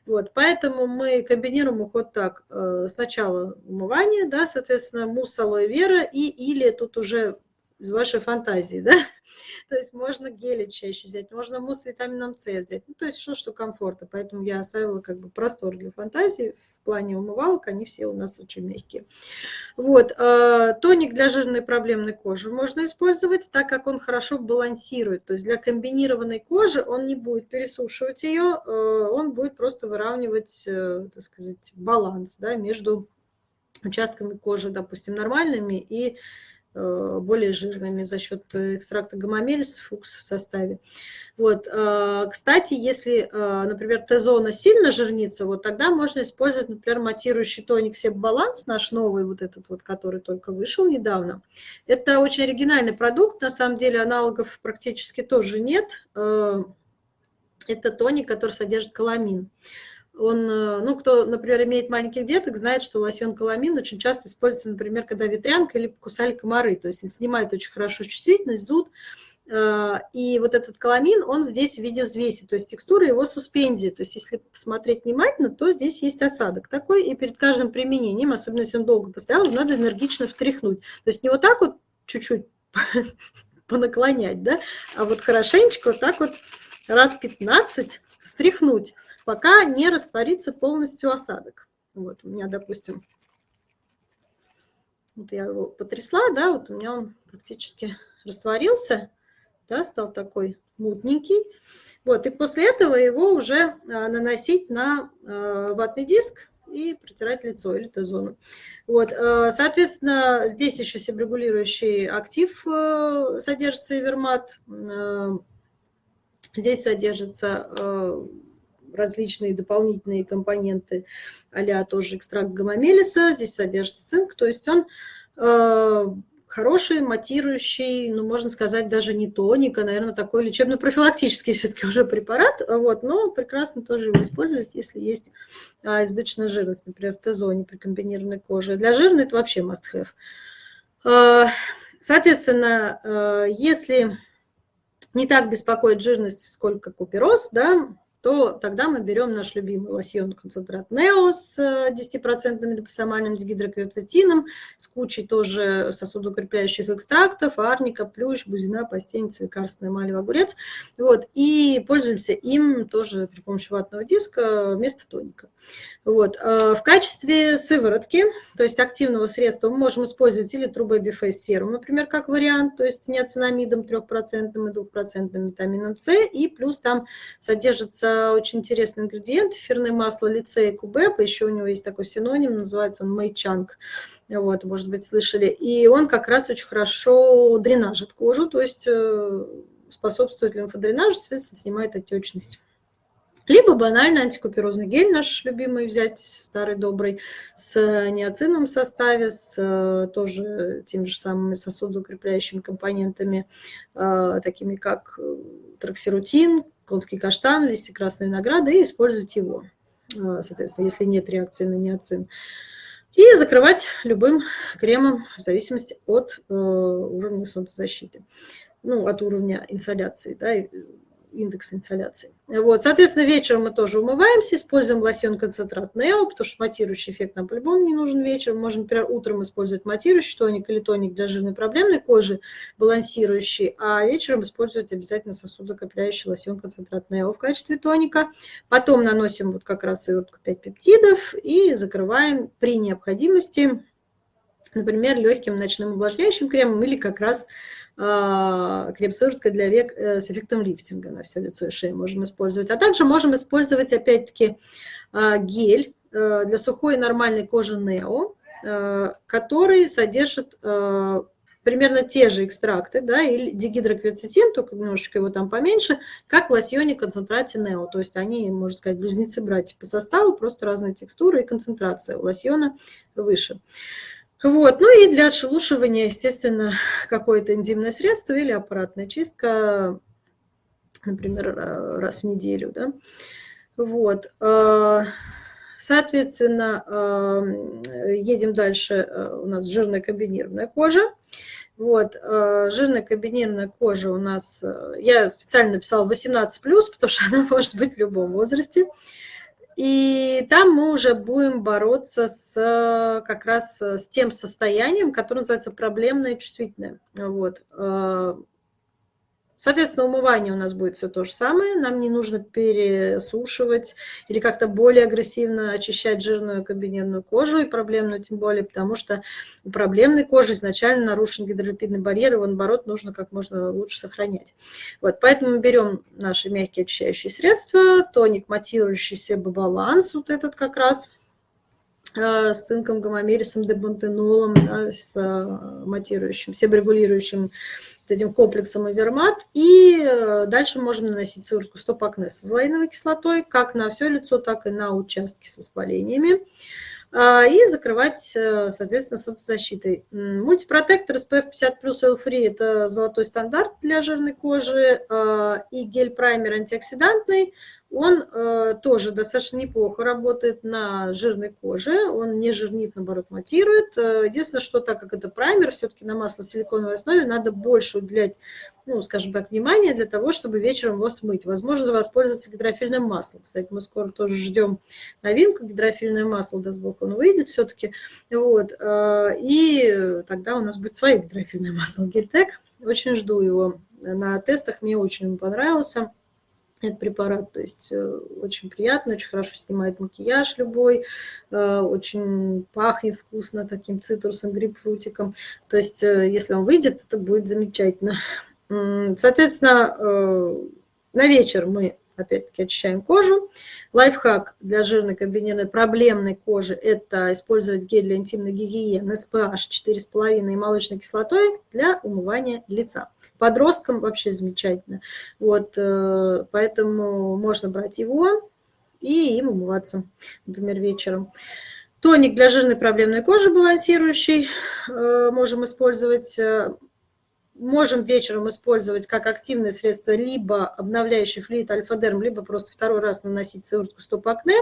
Вот, поэтому мы комбинируем уход так. Э, сначала умывание, да, соответственно, мусс алоэ вера, и или тут уже из вашей фантазии, да? То есть можно гели чаще взять, можно мусс с витамином С взять. Ну, то есть что, что комфорта. Поэтому я оставила как бы простор для фантазии. В плане умывалок они все у нас очень мягкие. Вот. А, тоник для жирной проблемной кожи можно использовать, так как он хорошо балансирует. То есть для комбинированной кожи он не будет пересушивать ее, а, он будет просто выравнивать, э, так сказать, баланс да, между участками кожи, допустим, нормальными и более жирными за счет экстракта гомомелис фукс в составе. Вот. Э, кстати, если, э, например, Т-зона сильно жирнится, вот тогда можно использовать, например, матирующий тоник Себаланс, наш новый, вот этот вот, который только вышел недавно. Это очень оригинальный продукт, на самом деле аналогов практически тоже нет. Это тоник, который содержит каламин он, э, ну, кто, например, имеет маленьких деток, знает, что лосьон каламин очень часто используется, например, когда ветрянка или кусали комары, то есть снимает очень хорошо чувствительность, зуд, э, и вот этот каламин, он здесь в виде взвеси, то есть текстура его суспензии. То есть если посмотреть внимательно, то здесь есть осадок такой, и перед каждым применением, особенно если он долго постоял, надо энергично втряхнуть. То есть не вот так вот чуть-чуть понаклонять, да, а вот хорошенечко вот так вот раз 15 стряхнуть пока не растворится полностью осадок. Вот у меня, допустим, вот я его потрясла, да, вот у меня он практически растворился, да, стал такой мутненький. Вот, и после этого его уже а, наносить на а, ватный диск и протирать лицо или Т-зону. Вот, а, соответственно, здесь еще себрегулирующий актив э, содержится Эвермат. Здесь содержится различные дополнительные компоненты, а тоже экстракт гомомелиса, здесь содержится цинк, то есть он э, хороший, матирующий, ну, можно сказать, даже не тоник, а, наверное, такой лечебно-профилактический все-таки уже препарат, вот, но прекрасно тоже его использовать, если есть а, избыточная жирность, например, в Т-зоне при комбинированной коже. Для жирной это вообще must-have. А, соответственно, э, если не так беспокоит жирность, сколько купероз, да, то тогда мы берем наш любимый лосьон концентрат Нео с 10% э, липосомальным дигидрокверцетином, с кучей тоже сосудоукрепляющих экстрактов, арника, плющ, бузина, постельница, лекарственная эмаль, огурец. Вот, и пользуемся им тоже при помощи ватного диска вместо тоника. Вот. Э, в качестве сыворотки, то есть активного средства, мы можем использовать или Baby Face Serum, например, как вариант, то есть с неоцинамидом 3% и 2% витамином С, и плюс там содержится очень интересный ингредиент, эфирное масло лицея кубепа, еще у него есть такой синоним, называется он мэйчанг, вот, может быть, слышали, и он как раз очень хорошо дренажит кожу, то есть э, способствует лимфодренажу, соответственно, снимает отечность. Либо банально антикуперозный гель наш любимый взять, старый добрый, с неоцином в составе, с э, тоже теми же самыми сосудоукрепляющими компонентами, э, такими как траксирутин, конский каштан, листья красной винограда и использовать его, а, соответственно, если нет реакции на неоцин. И закрывать любым кремом в зависимости от э, уровня солнцезащиты, ну, от уровня инсоляции, да, индекс инсоляции. Вот, соответственно, вечером мы тоже умываемся, используем лосьон-концентрат Нео, потому что матирующий эффект нам по-любому не нужен вечером. Можем, например, утром использовать матирующий тоник или тоник для жирной проблемной кожи, балансирующий, а вечером использовать обязательно сосудокопляющий лосьон-концентрат Нео в качестве тоника. Потом наносим вот как раз сыворотку 5 пептидов и закрываем при необходимости, например, легким ночным увлажняющим кремом или как раз крем-сыворотка для век э, с эффектом лифтинга на все лицо и шею можем использовать. А также можем использовать, опять-таки, а, гель э, для сухой и нормальной кожи Нео, э, который содержит примерно те же экстракты, да, или дигидрокверцетин, только немножечко его там поменьше, как в лосьоне концентрате Нео. То есть они, можно сказать, близнецы-братья по составу, просто разные текстуры и концентрация у лосьона выше. Вот. Ну и для отшелушивания, естественно, какое-то энзимное средство или аппаратная чистка, например, раз в неделю. Да? Вот. А, соответственно, а, едем дальше. У нас жирная комбинированная кожа. Вот, жирная комбинированная кожа у нас, я специально написала 18+, потому что она может быть в любом возрасте. И там мы уже будем бороться с как раз с тем состоянием, которое называется проблемное чувствительное. Вот. Соответственно, умывание у нас будет все то же самое. Нам не нужно пересушивать или как-то более агрессивно очищать жирную комбинированную кожу и проблемную тем более, потому что у проблемной кожи изначально нарушен гидролипидный барьер, его, наоборот, нужно как можно лучше сохранять. Вот, поэтому мы берем наши мягкие очищающие средства, тоник матирующийся баланс, вот этот как раз, с цинком, гомомерисом, дебантенолом, да, с э, матирующим, себорегулирующим этим комплексом Авермат. И э, дальше можем наносить сыворотку стоп-акне с азолаиновой кислотой, как на все лицо, так и на участки с воспалениями. А, и закрывать, э, соответственно, солнцезащитой. Мультипротектор SPF 50 плюс L-Free – это золотой стандарт для жирной кожи, а, и гель-праймер антиоксидантный – он э, тоже достаточно неплохо работает на жирной коже, он не жирнит, наоборот, матирует. Э, единственное, что так как это праймер, все-таки на масло-силиконовой основе надо больше уделять, ну, скажем так, внимания для того, чтобы вечером его смыть. Возможно, воспользоваться гидрофильным маслом. Кстати, мы скоро тоже ждем новинку, гидрофильное масло, даст бог, он выйдет все-таки. Вот. Э, и тогда у нас будет свое гидрофильное масло Гельтек. Очень жду его на тестах, мне очень понравился этот препарат. То есть э, очень приятно, очень хорошо снимает макияж любой, э, очень пахнет вкусно таким цитрусом, грейпфрутиком. То есть если он выйдет, это будет замечательно. Соответственно, на вечер мы опять-таки очищаем кожу. Лайфхак для жирной комбинированной проблемной кожи – это использовать гель для интимной гигиены SPH 4,5 и молочной кислотой для умывания лица. Подросткам вообще замечательно. Вот, э, поэтому можно брать его и им умываться, например, вечером. Тоник для жирной проблемной кожи балансирующий э, можем использовать э, можем вечером использовать как активное средство либо обновляющий флюид альфа-дерм, либо просто второй раз наносить сыворотку стоп-акне.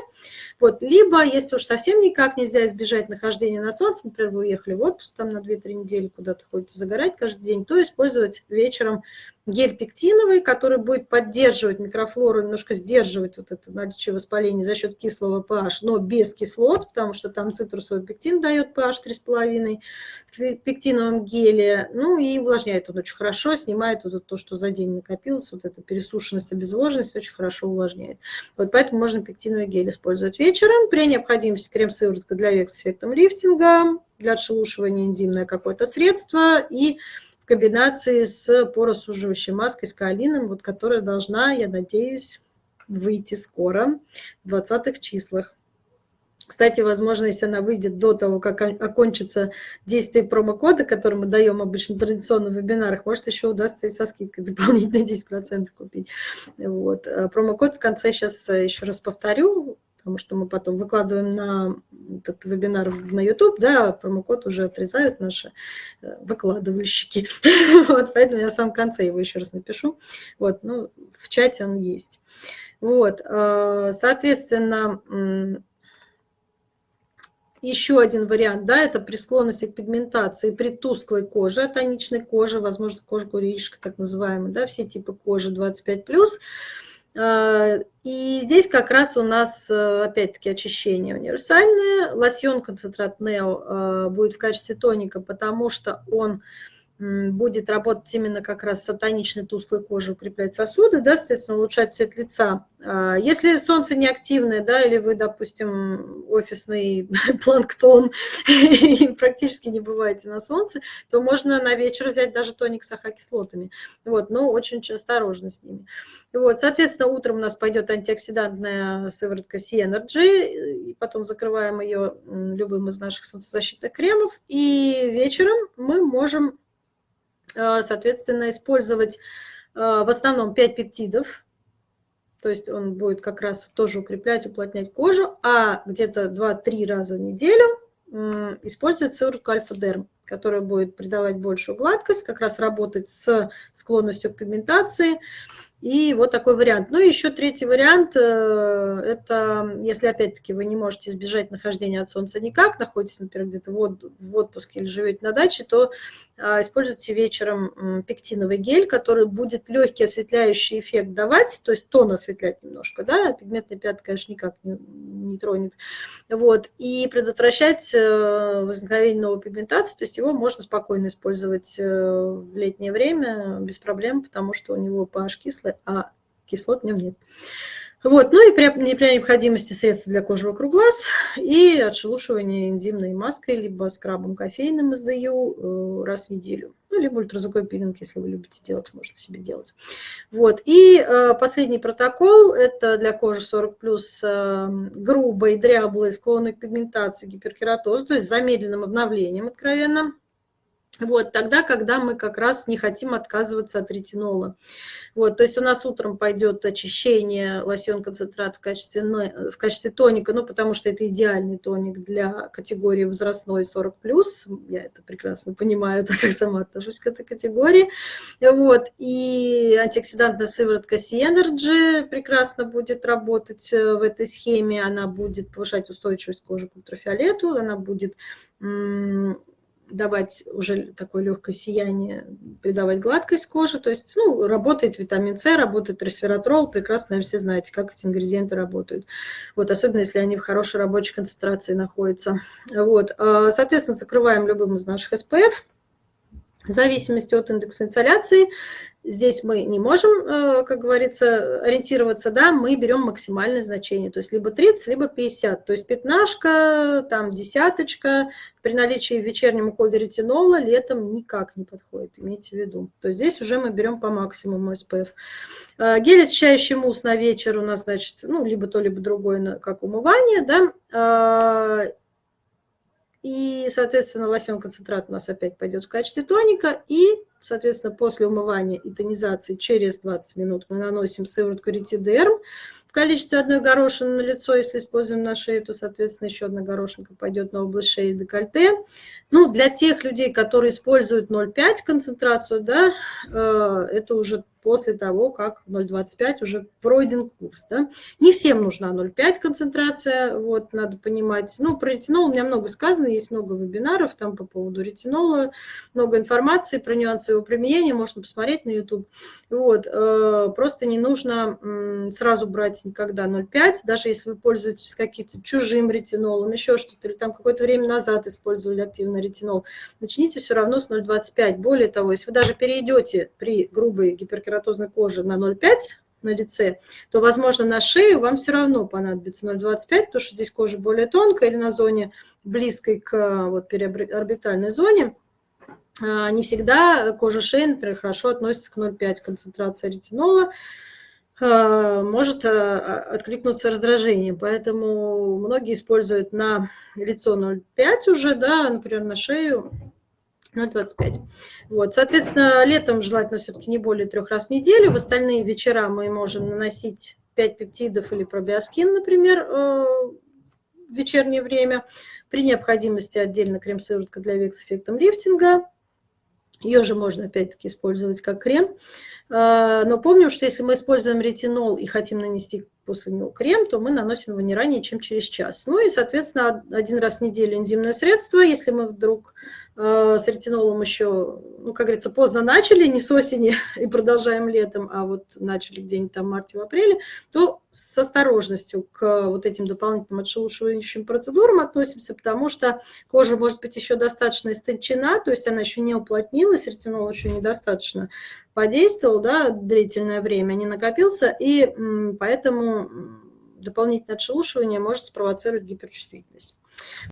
Вот, либо, если уж совсем никак нельзя избежать нахождения на солнце, например, вы уехали в отпуск там на 2-3 недели, куда-то ходите загорать каждый день, то использовать вечером гель пектиновый, который будет поддерживать микрофлору, немножко сдерживать вот это наличие воспаления за счет кислого pH, но без кислот, потому что там цитрусовый пектин дает pH 3,5 в пектиновом геле, ну и увлажняет он очень хорошо, снимает вот то, что за день накопилось, вот эта пересушенность, обезвоженность очень хорошо увлажняет. Вот поэтому можно пектиновый гель использовать вечером. При необходимости крем-сыворотка для век с эффектом лифтинга, для отшелушивания энзимное какое-то средство и комбинации с поросуживающей маской с каолином, вот, которая должна, я надеюсь, выйти скоро, в 20-х числах. Кстати, возможно, если она выйдет до того, как окончится действие промокода, который мы даем обычно традиционно в вебинарах, может, еще удастся и со скидкой дополнительно 10% купить. Вот. А промокод в конце сейчас э, еще раз повторю, потому что мы потом выкладываем на этот вебинар на YouTube, да, промокод уже отрезают наши э, выкладывальщики. Вот, поэтому я в самом конце его еще раз напишу. Вот, ну, в чате он есть. Вот, э, соответственно, еще один вариант, да, это при склонности к пигментации при тусклой коже, тоничной коже, возможно, кожа курильщика, так называемая, да, все типы кожи 25+. А, и здесь как раз у нас, э, опять-таки, очищение универсальное. Лосьон концентрат Нео а, будет в качестве тоника, потому что он будет работать именно как раз с атоничной тусклой кожей, укреплять сосуды, да, соответственно, улучшать цвет лица. А, если солнце не активное, да, или вы, допустим, офисный планктон и практически не бываете на солнце, то можно на вечер взять даже тоник с ахокислотами. Вот, но очень-очень осторожно с ними. Вот, соответственно, утром у нас пойдет антиоксидантная сыворотка C-Energy, и потом закрываем ее любым из наших солнцезащитных кремов, и вечером мы можем соответственно, использовать э, в основном 5 пептидов, то есть он будет как раз тоже укреплять, уплотнять кожу, а где-то 2-3 раза в неделю использовать сыворотку альфа-дерм, которая будет придавать большую гладкость, как раз работать с склонностью к пигментации, и вот такой вариант. Ну и еще третий вариант, э, это если опять-таки вы не можете избежать нахождения от солнца никак, находитесь, например, где-то в отпуске или живете на даче, то а, используйте вечером пектиновый гель, который будет легкий осветляющий эффект давать, то есть тон осветлять немножко, да, пигментный пятна, конечно, никак не, не тронет. Вот, и предотвращать э, возникновение новой пигментации, то есть его можно спокойно использовать э, в летнее время без проблем, потому что у него pH кислый, а кислот в нем нет. Вот, ну и при, при необходимости средства для кожи вокруг глаз и отшелушивание энзимной маской, либо скрабом кофейным СДЮ э, раз в неделю. Ну, либо ультразвуковой пилинг, если вы любите делать, можно себе делать. Вот, и э, последний протокол, это для кожи 40+, э, грубой, дряблой, склонной к пигментации, гиперкератоз, то есть с замедленным обновлением, откровенно. Вот, тогда, когда мы как раз не хотим отказываться от ретинола. Вот, то есть у нас утром пойдет очищение лосьон-концентрат в качестве, в качестве тоника, ну, потому что это идеальный тоник для категории возрастной 40+. Я это прекрасно понимаю, так как сама отношусь к этой категории. Вот, и антиоксидантная сыворотка C-Energy прекрасно будет работать э, в этой схеме. Она будет повышать устойчивость кожи к ультрафиолету, она будет давать уже такое легкое сияние, придавать гладкость кожи. То есть ну, работает витамин С, работает ресвератрол. Прекрасно все знаете, как эти ингредиенты работают. Вот, особенно если они в хорошей рабочей концентрации находятся. Вот. А, соответственно, закрываем любым из наших SPF. В зависимости от индекса инсоляции. Здесь мы не можем, э, как говорится, ориентироваться, да, мы берем максимальное значение, то есть либо 30, либо 50, то есть пятнашка, там десяточка, при наличии в вечернем ретинола летом никак не подходит, имейте в виду. То есть здесь уже мы берем по максимуму SPF. Э, гель очищающий мусс на вечер у нас, значит, ну, либо то, либо другое, как умывание, да, э, и, соответственно, лосьон концентрат у нас опять пойдет в качестве тоника. И, соответственно, после умывания и тонизации через 20 минут мы наносим сыворотку ретидерм в количестве одной горошины на лицо. Если используем на шею, то, соответственно, еще одна горошинка пойдет на область шеи и декольте. Ну, для тех людей, которые используют 0,5 концентрацию, да, э, это уже после того, как 0,25 уже пройден курс. Да? Не всем нужна 0,5 концентрация, вот, надо понимать. Ну, про ретинол у меня много сказано, есть много вебинаров там по поводу ретинола, много информации про нюансы его применения, можно посмотреть на YouTube. Вот, э, просто не нужно сразу брать никогда 0,5, даже если вы пользуетесь каким-то чужим ретинолом, еще что-то, или там какое-то время назад использовали активно ретинол, начните все равно с 0,25. Более того, если вы даже перейдете при грубой гиперкератозной коже на 0,5, на лице, то, возможно, на шее вам все равно понадобится 0,25, потому что здесь кожа более тонкая или на зоне близкой к вот, переорбитальной зоне. А, не всегда кожа шеи, например, хорошо относится к 0,5 концентрация ретинола, а, может а, откликнуться раздражением. Поэтому многие используют на лицо 0,5 уже, да, например, на шею 0,25. Вот, соответственно, летом желательно все-таки не более трех раз в неделю. В остальные вечера мы можем наносить 5 пептидов или пробиоскин, например, э, в вечернее время. При необходимости отдельно крем-сыворотка для век с эффектом лифтинга. Ее же можно опять-таки использовать как крем. Э, но помним, что если мы используем ретинол и хотим нанести после него крем, то мы наносим его не ранее, чем через час. Ну и, соответственно, один раз в неделю энзимное средство. Если мы вдруг с ретинолом еще, ну, как говорится, поздно начали, не с осени и продолжаем летом, а вот начали где-нибудь там в марте-апреле, то с осторожностью к вот этим дополнительным отшелушивающим процедурам относимся, потому что кожа может быть еще достаточно истончена, то есть она еще не уплотнилась, ретинол еще недостаточно подействовал да, длительное время, не накопился, и поэтому дополнительное отшелушивание может спровоцировать гиперчувствительность.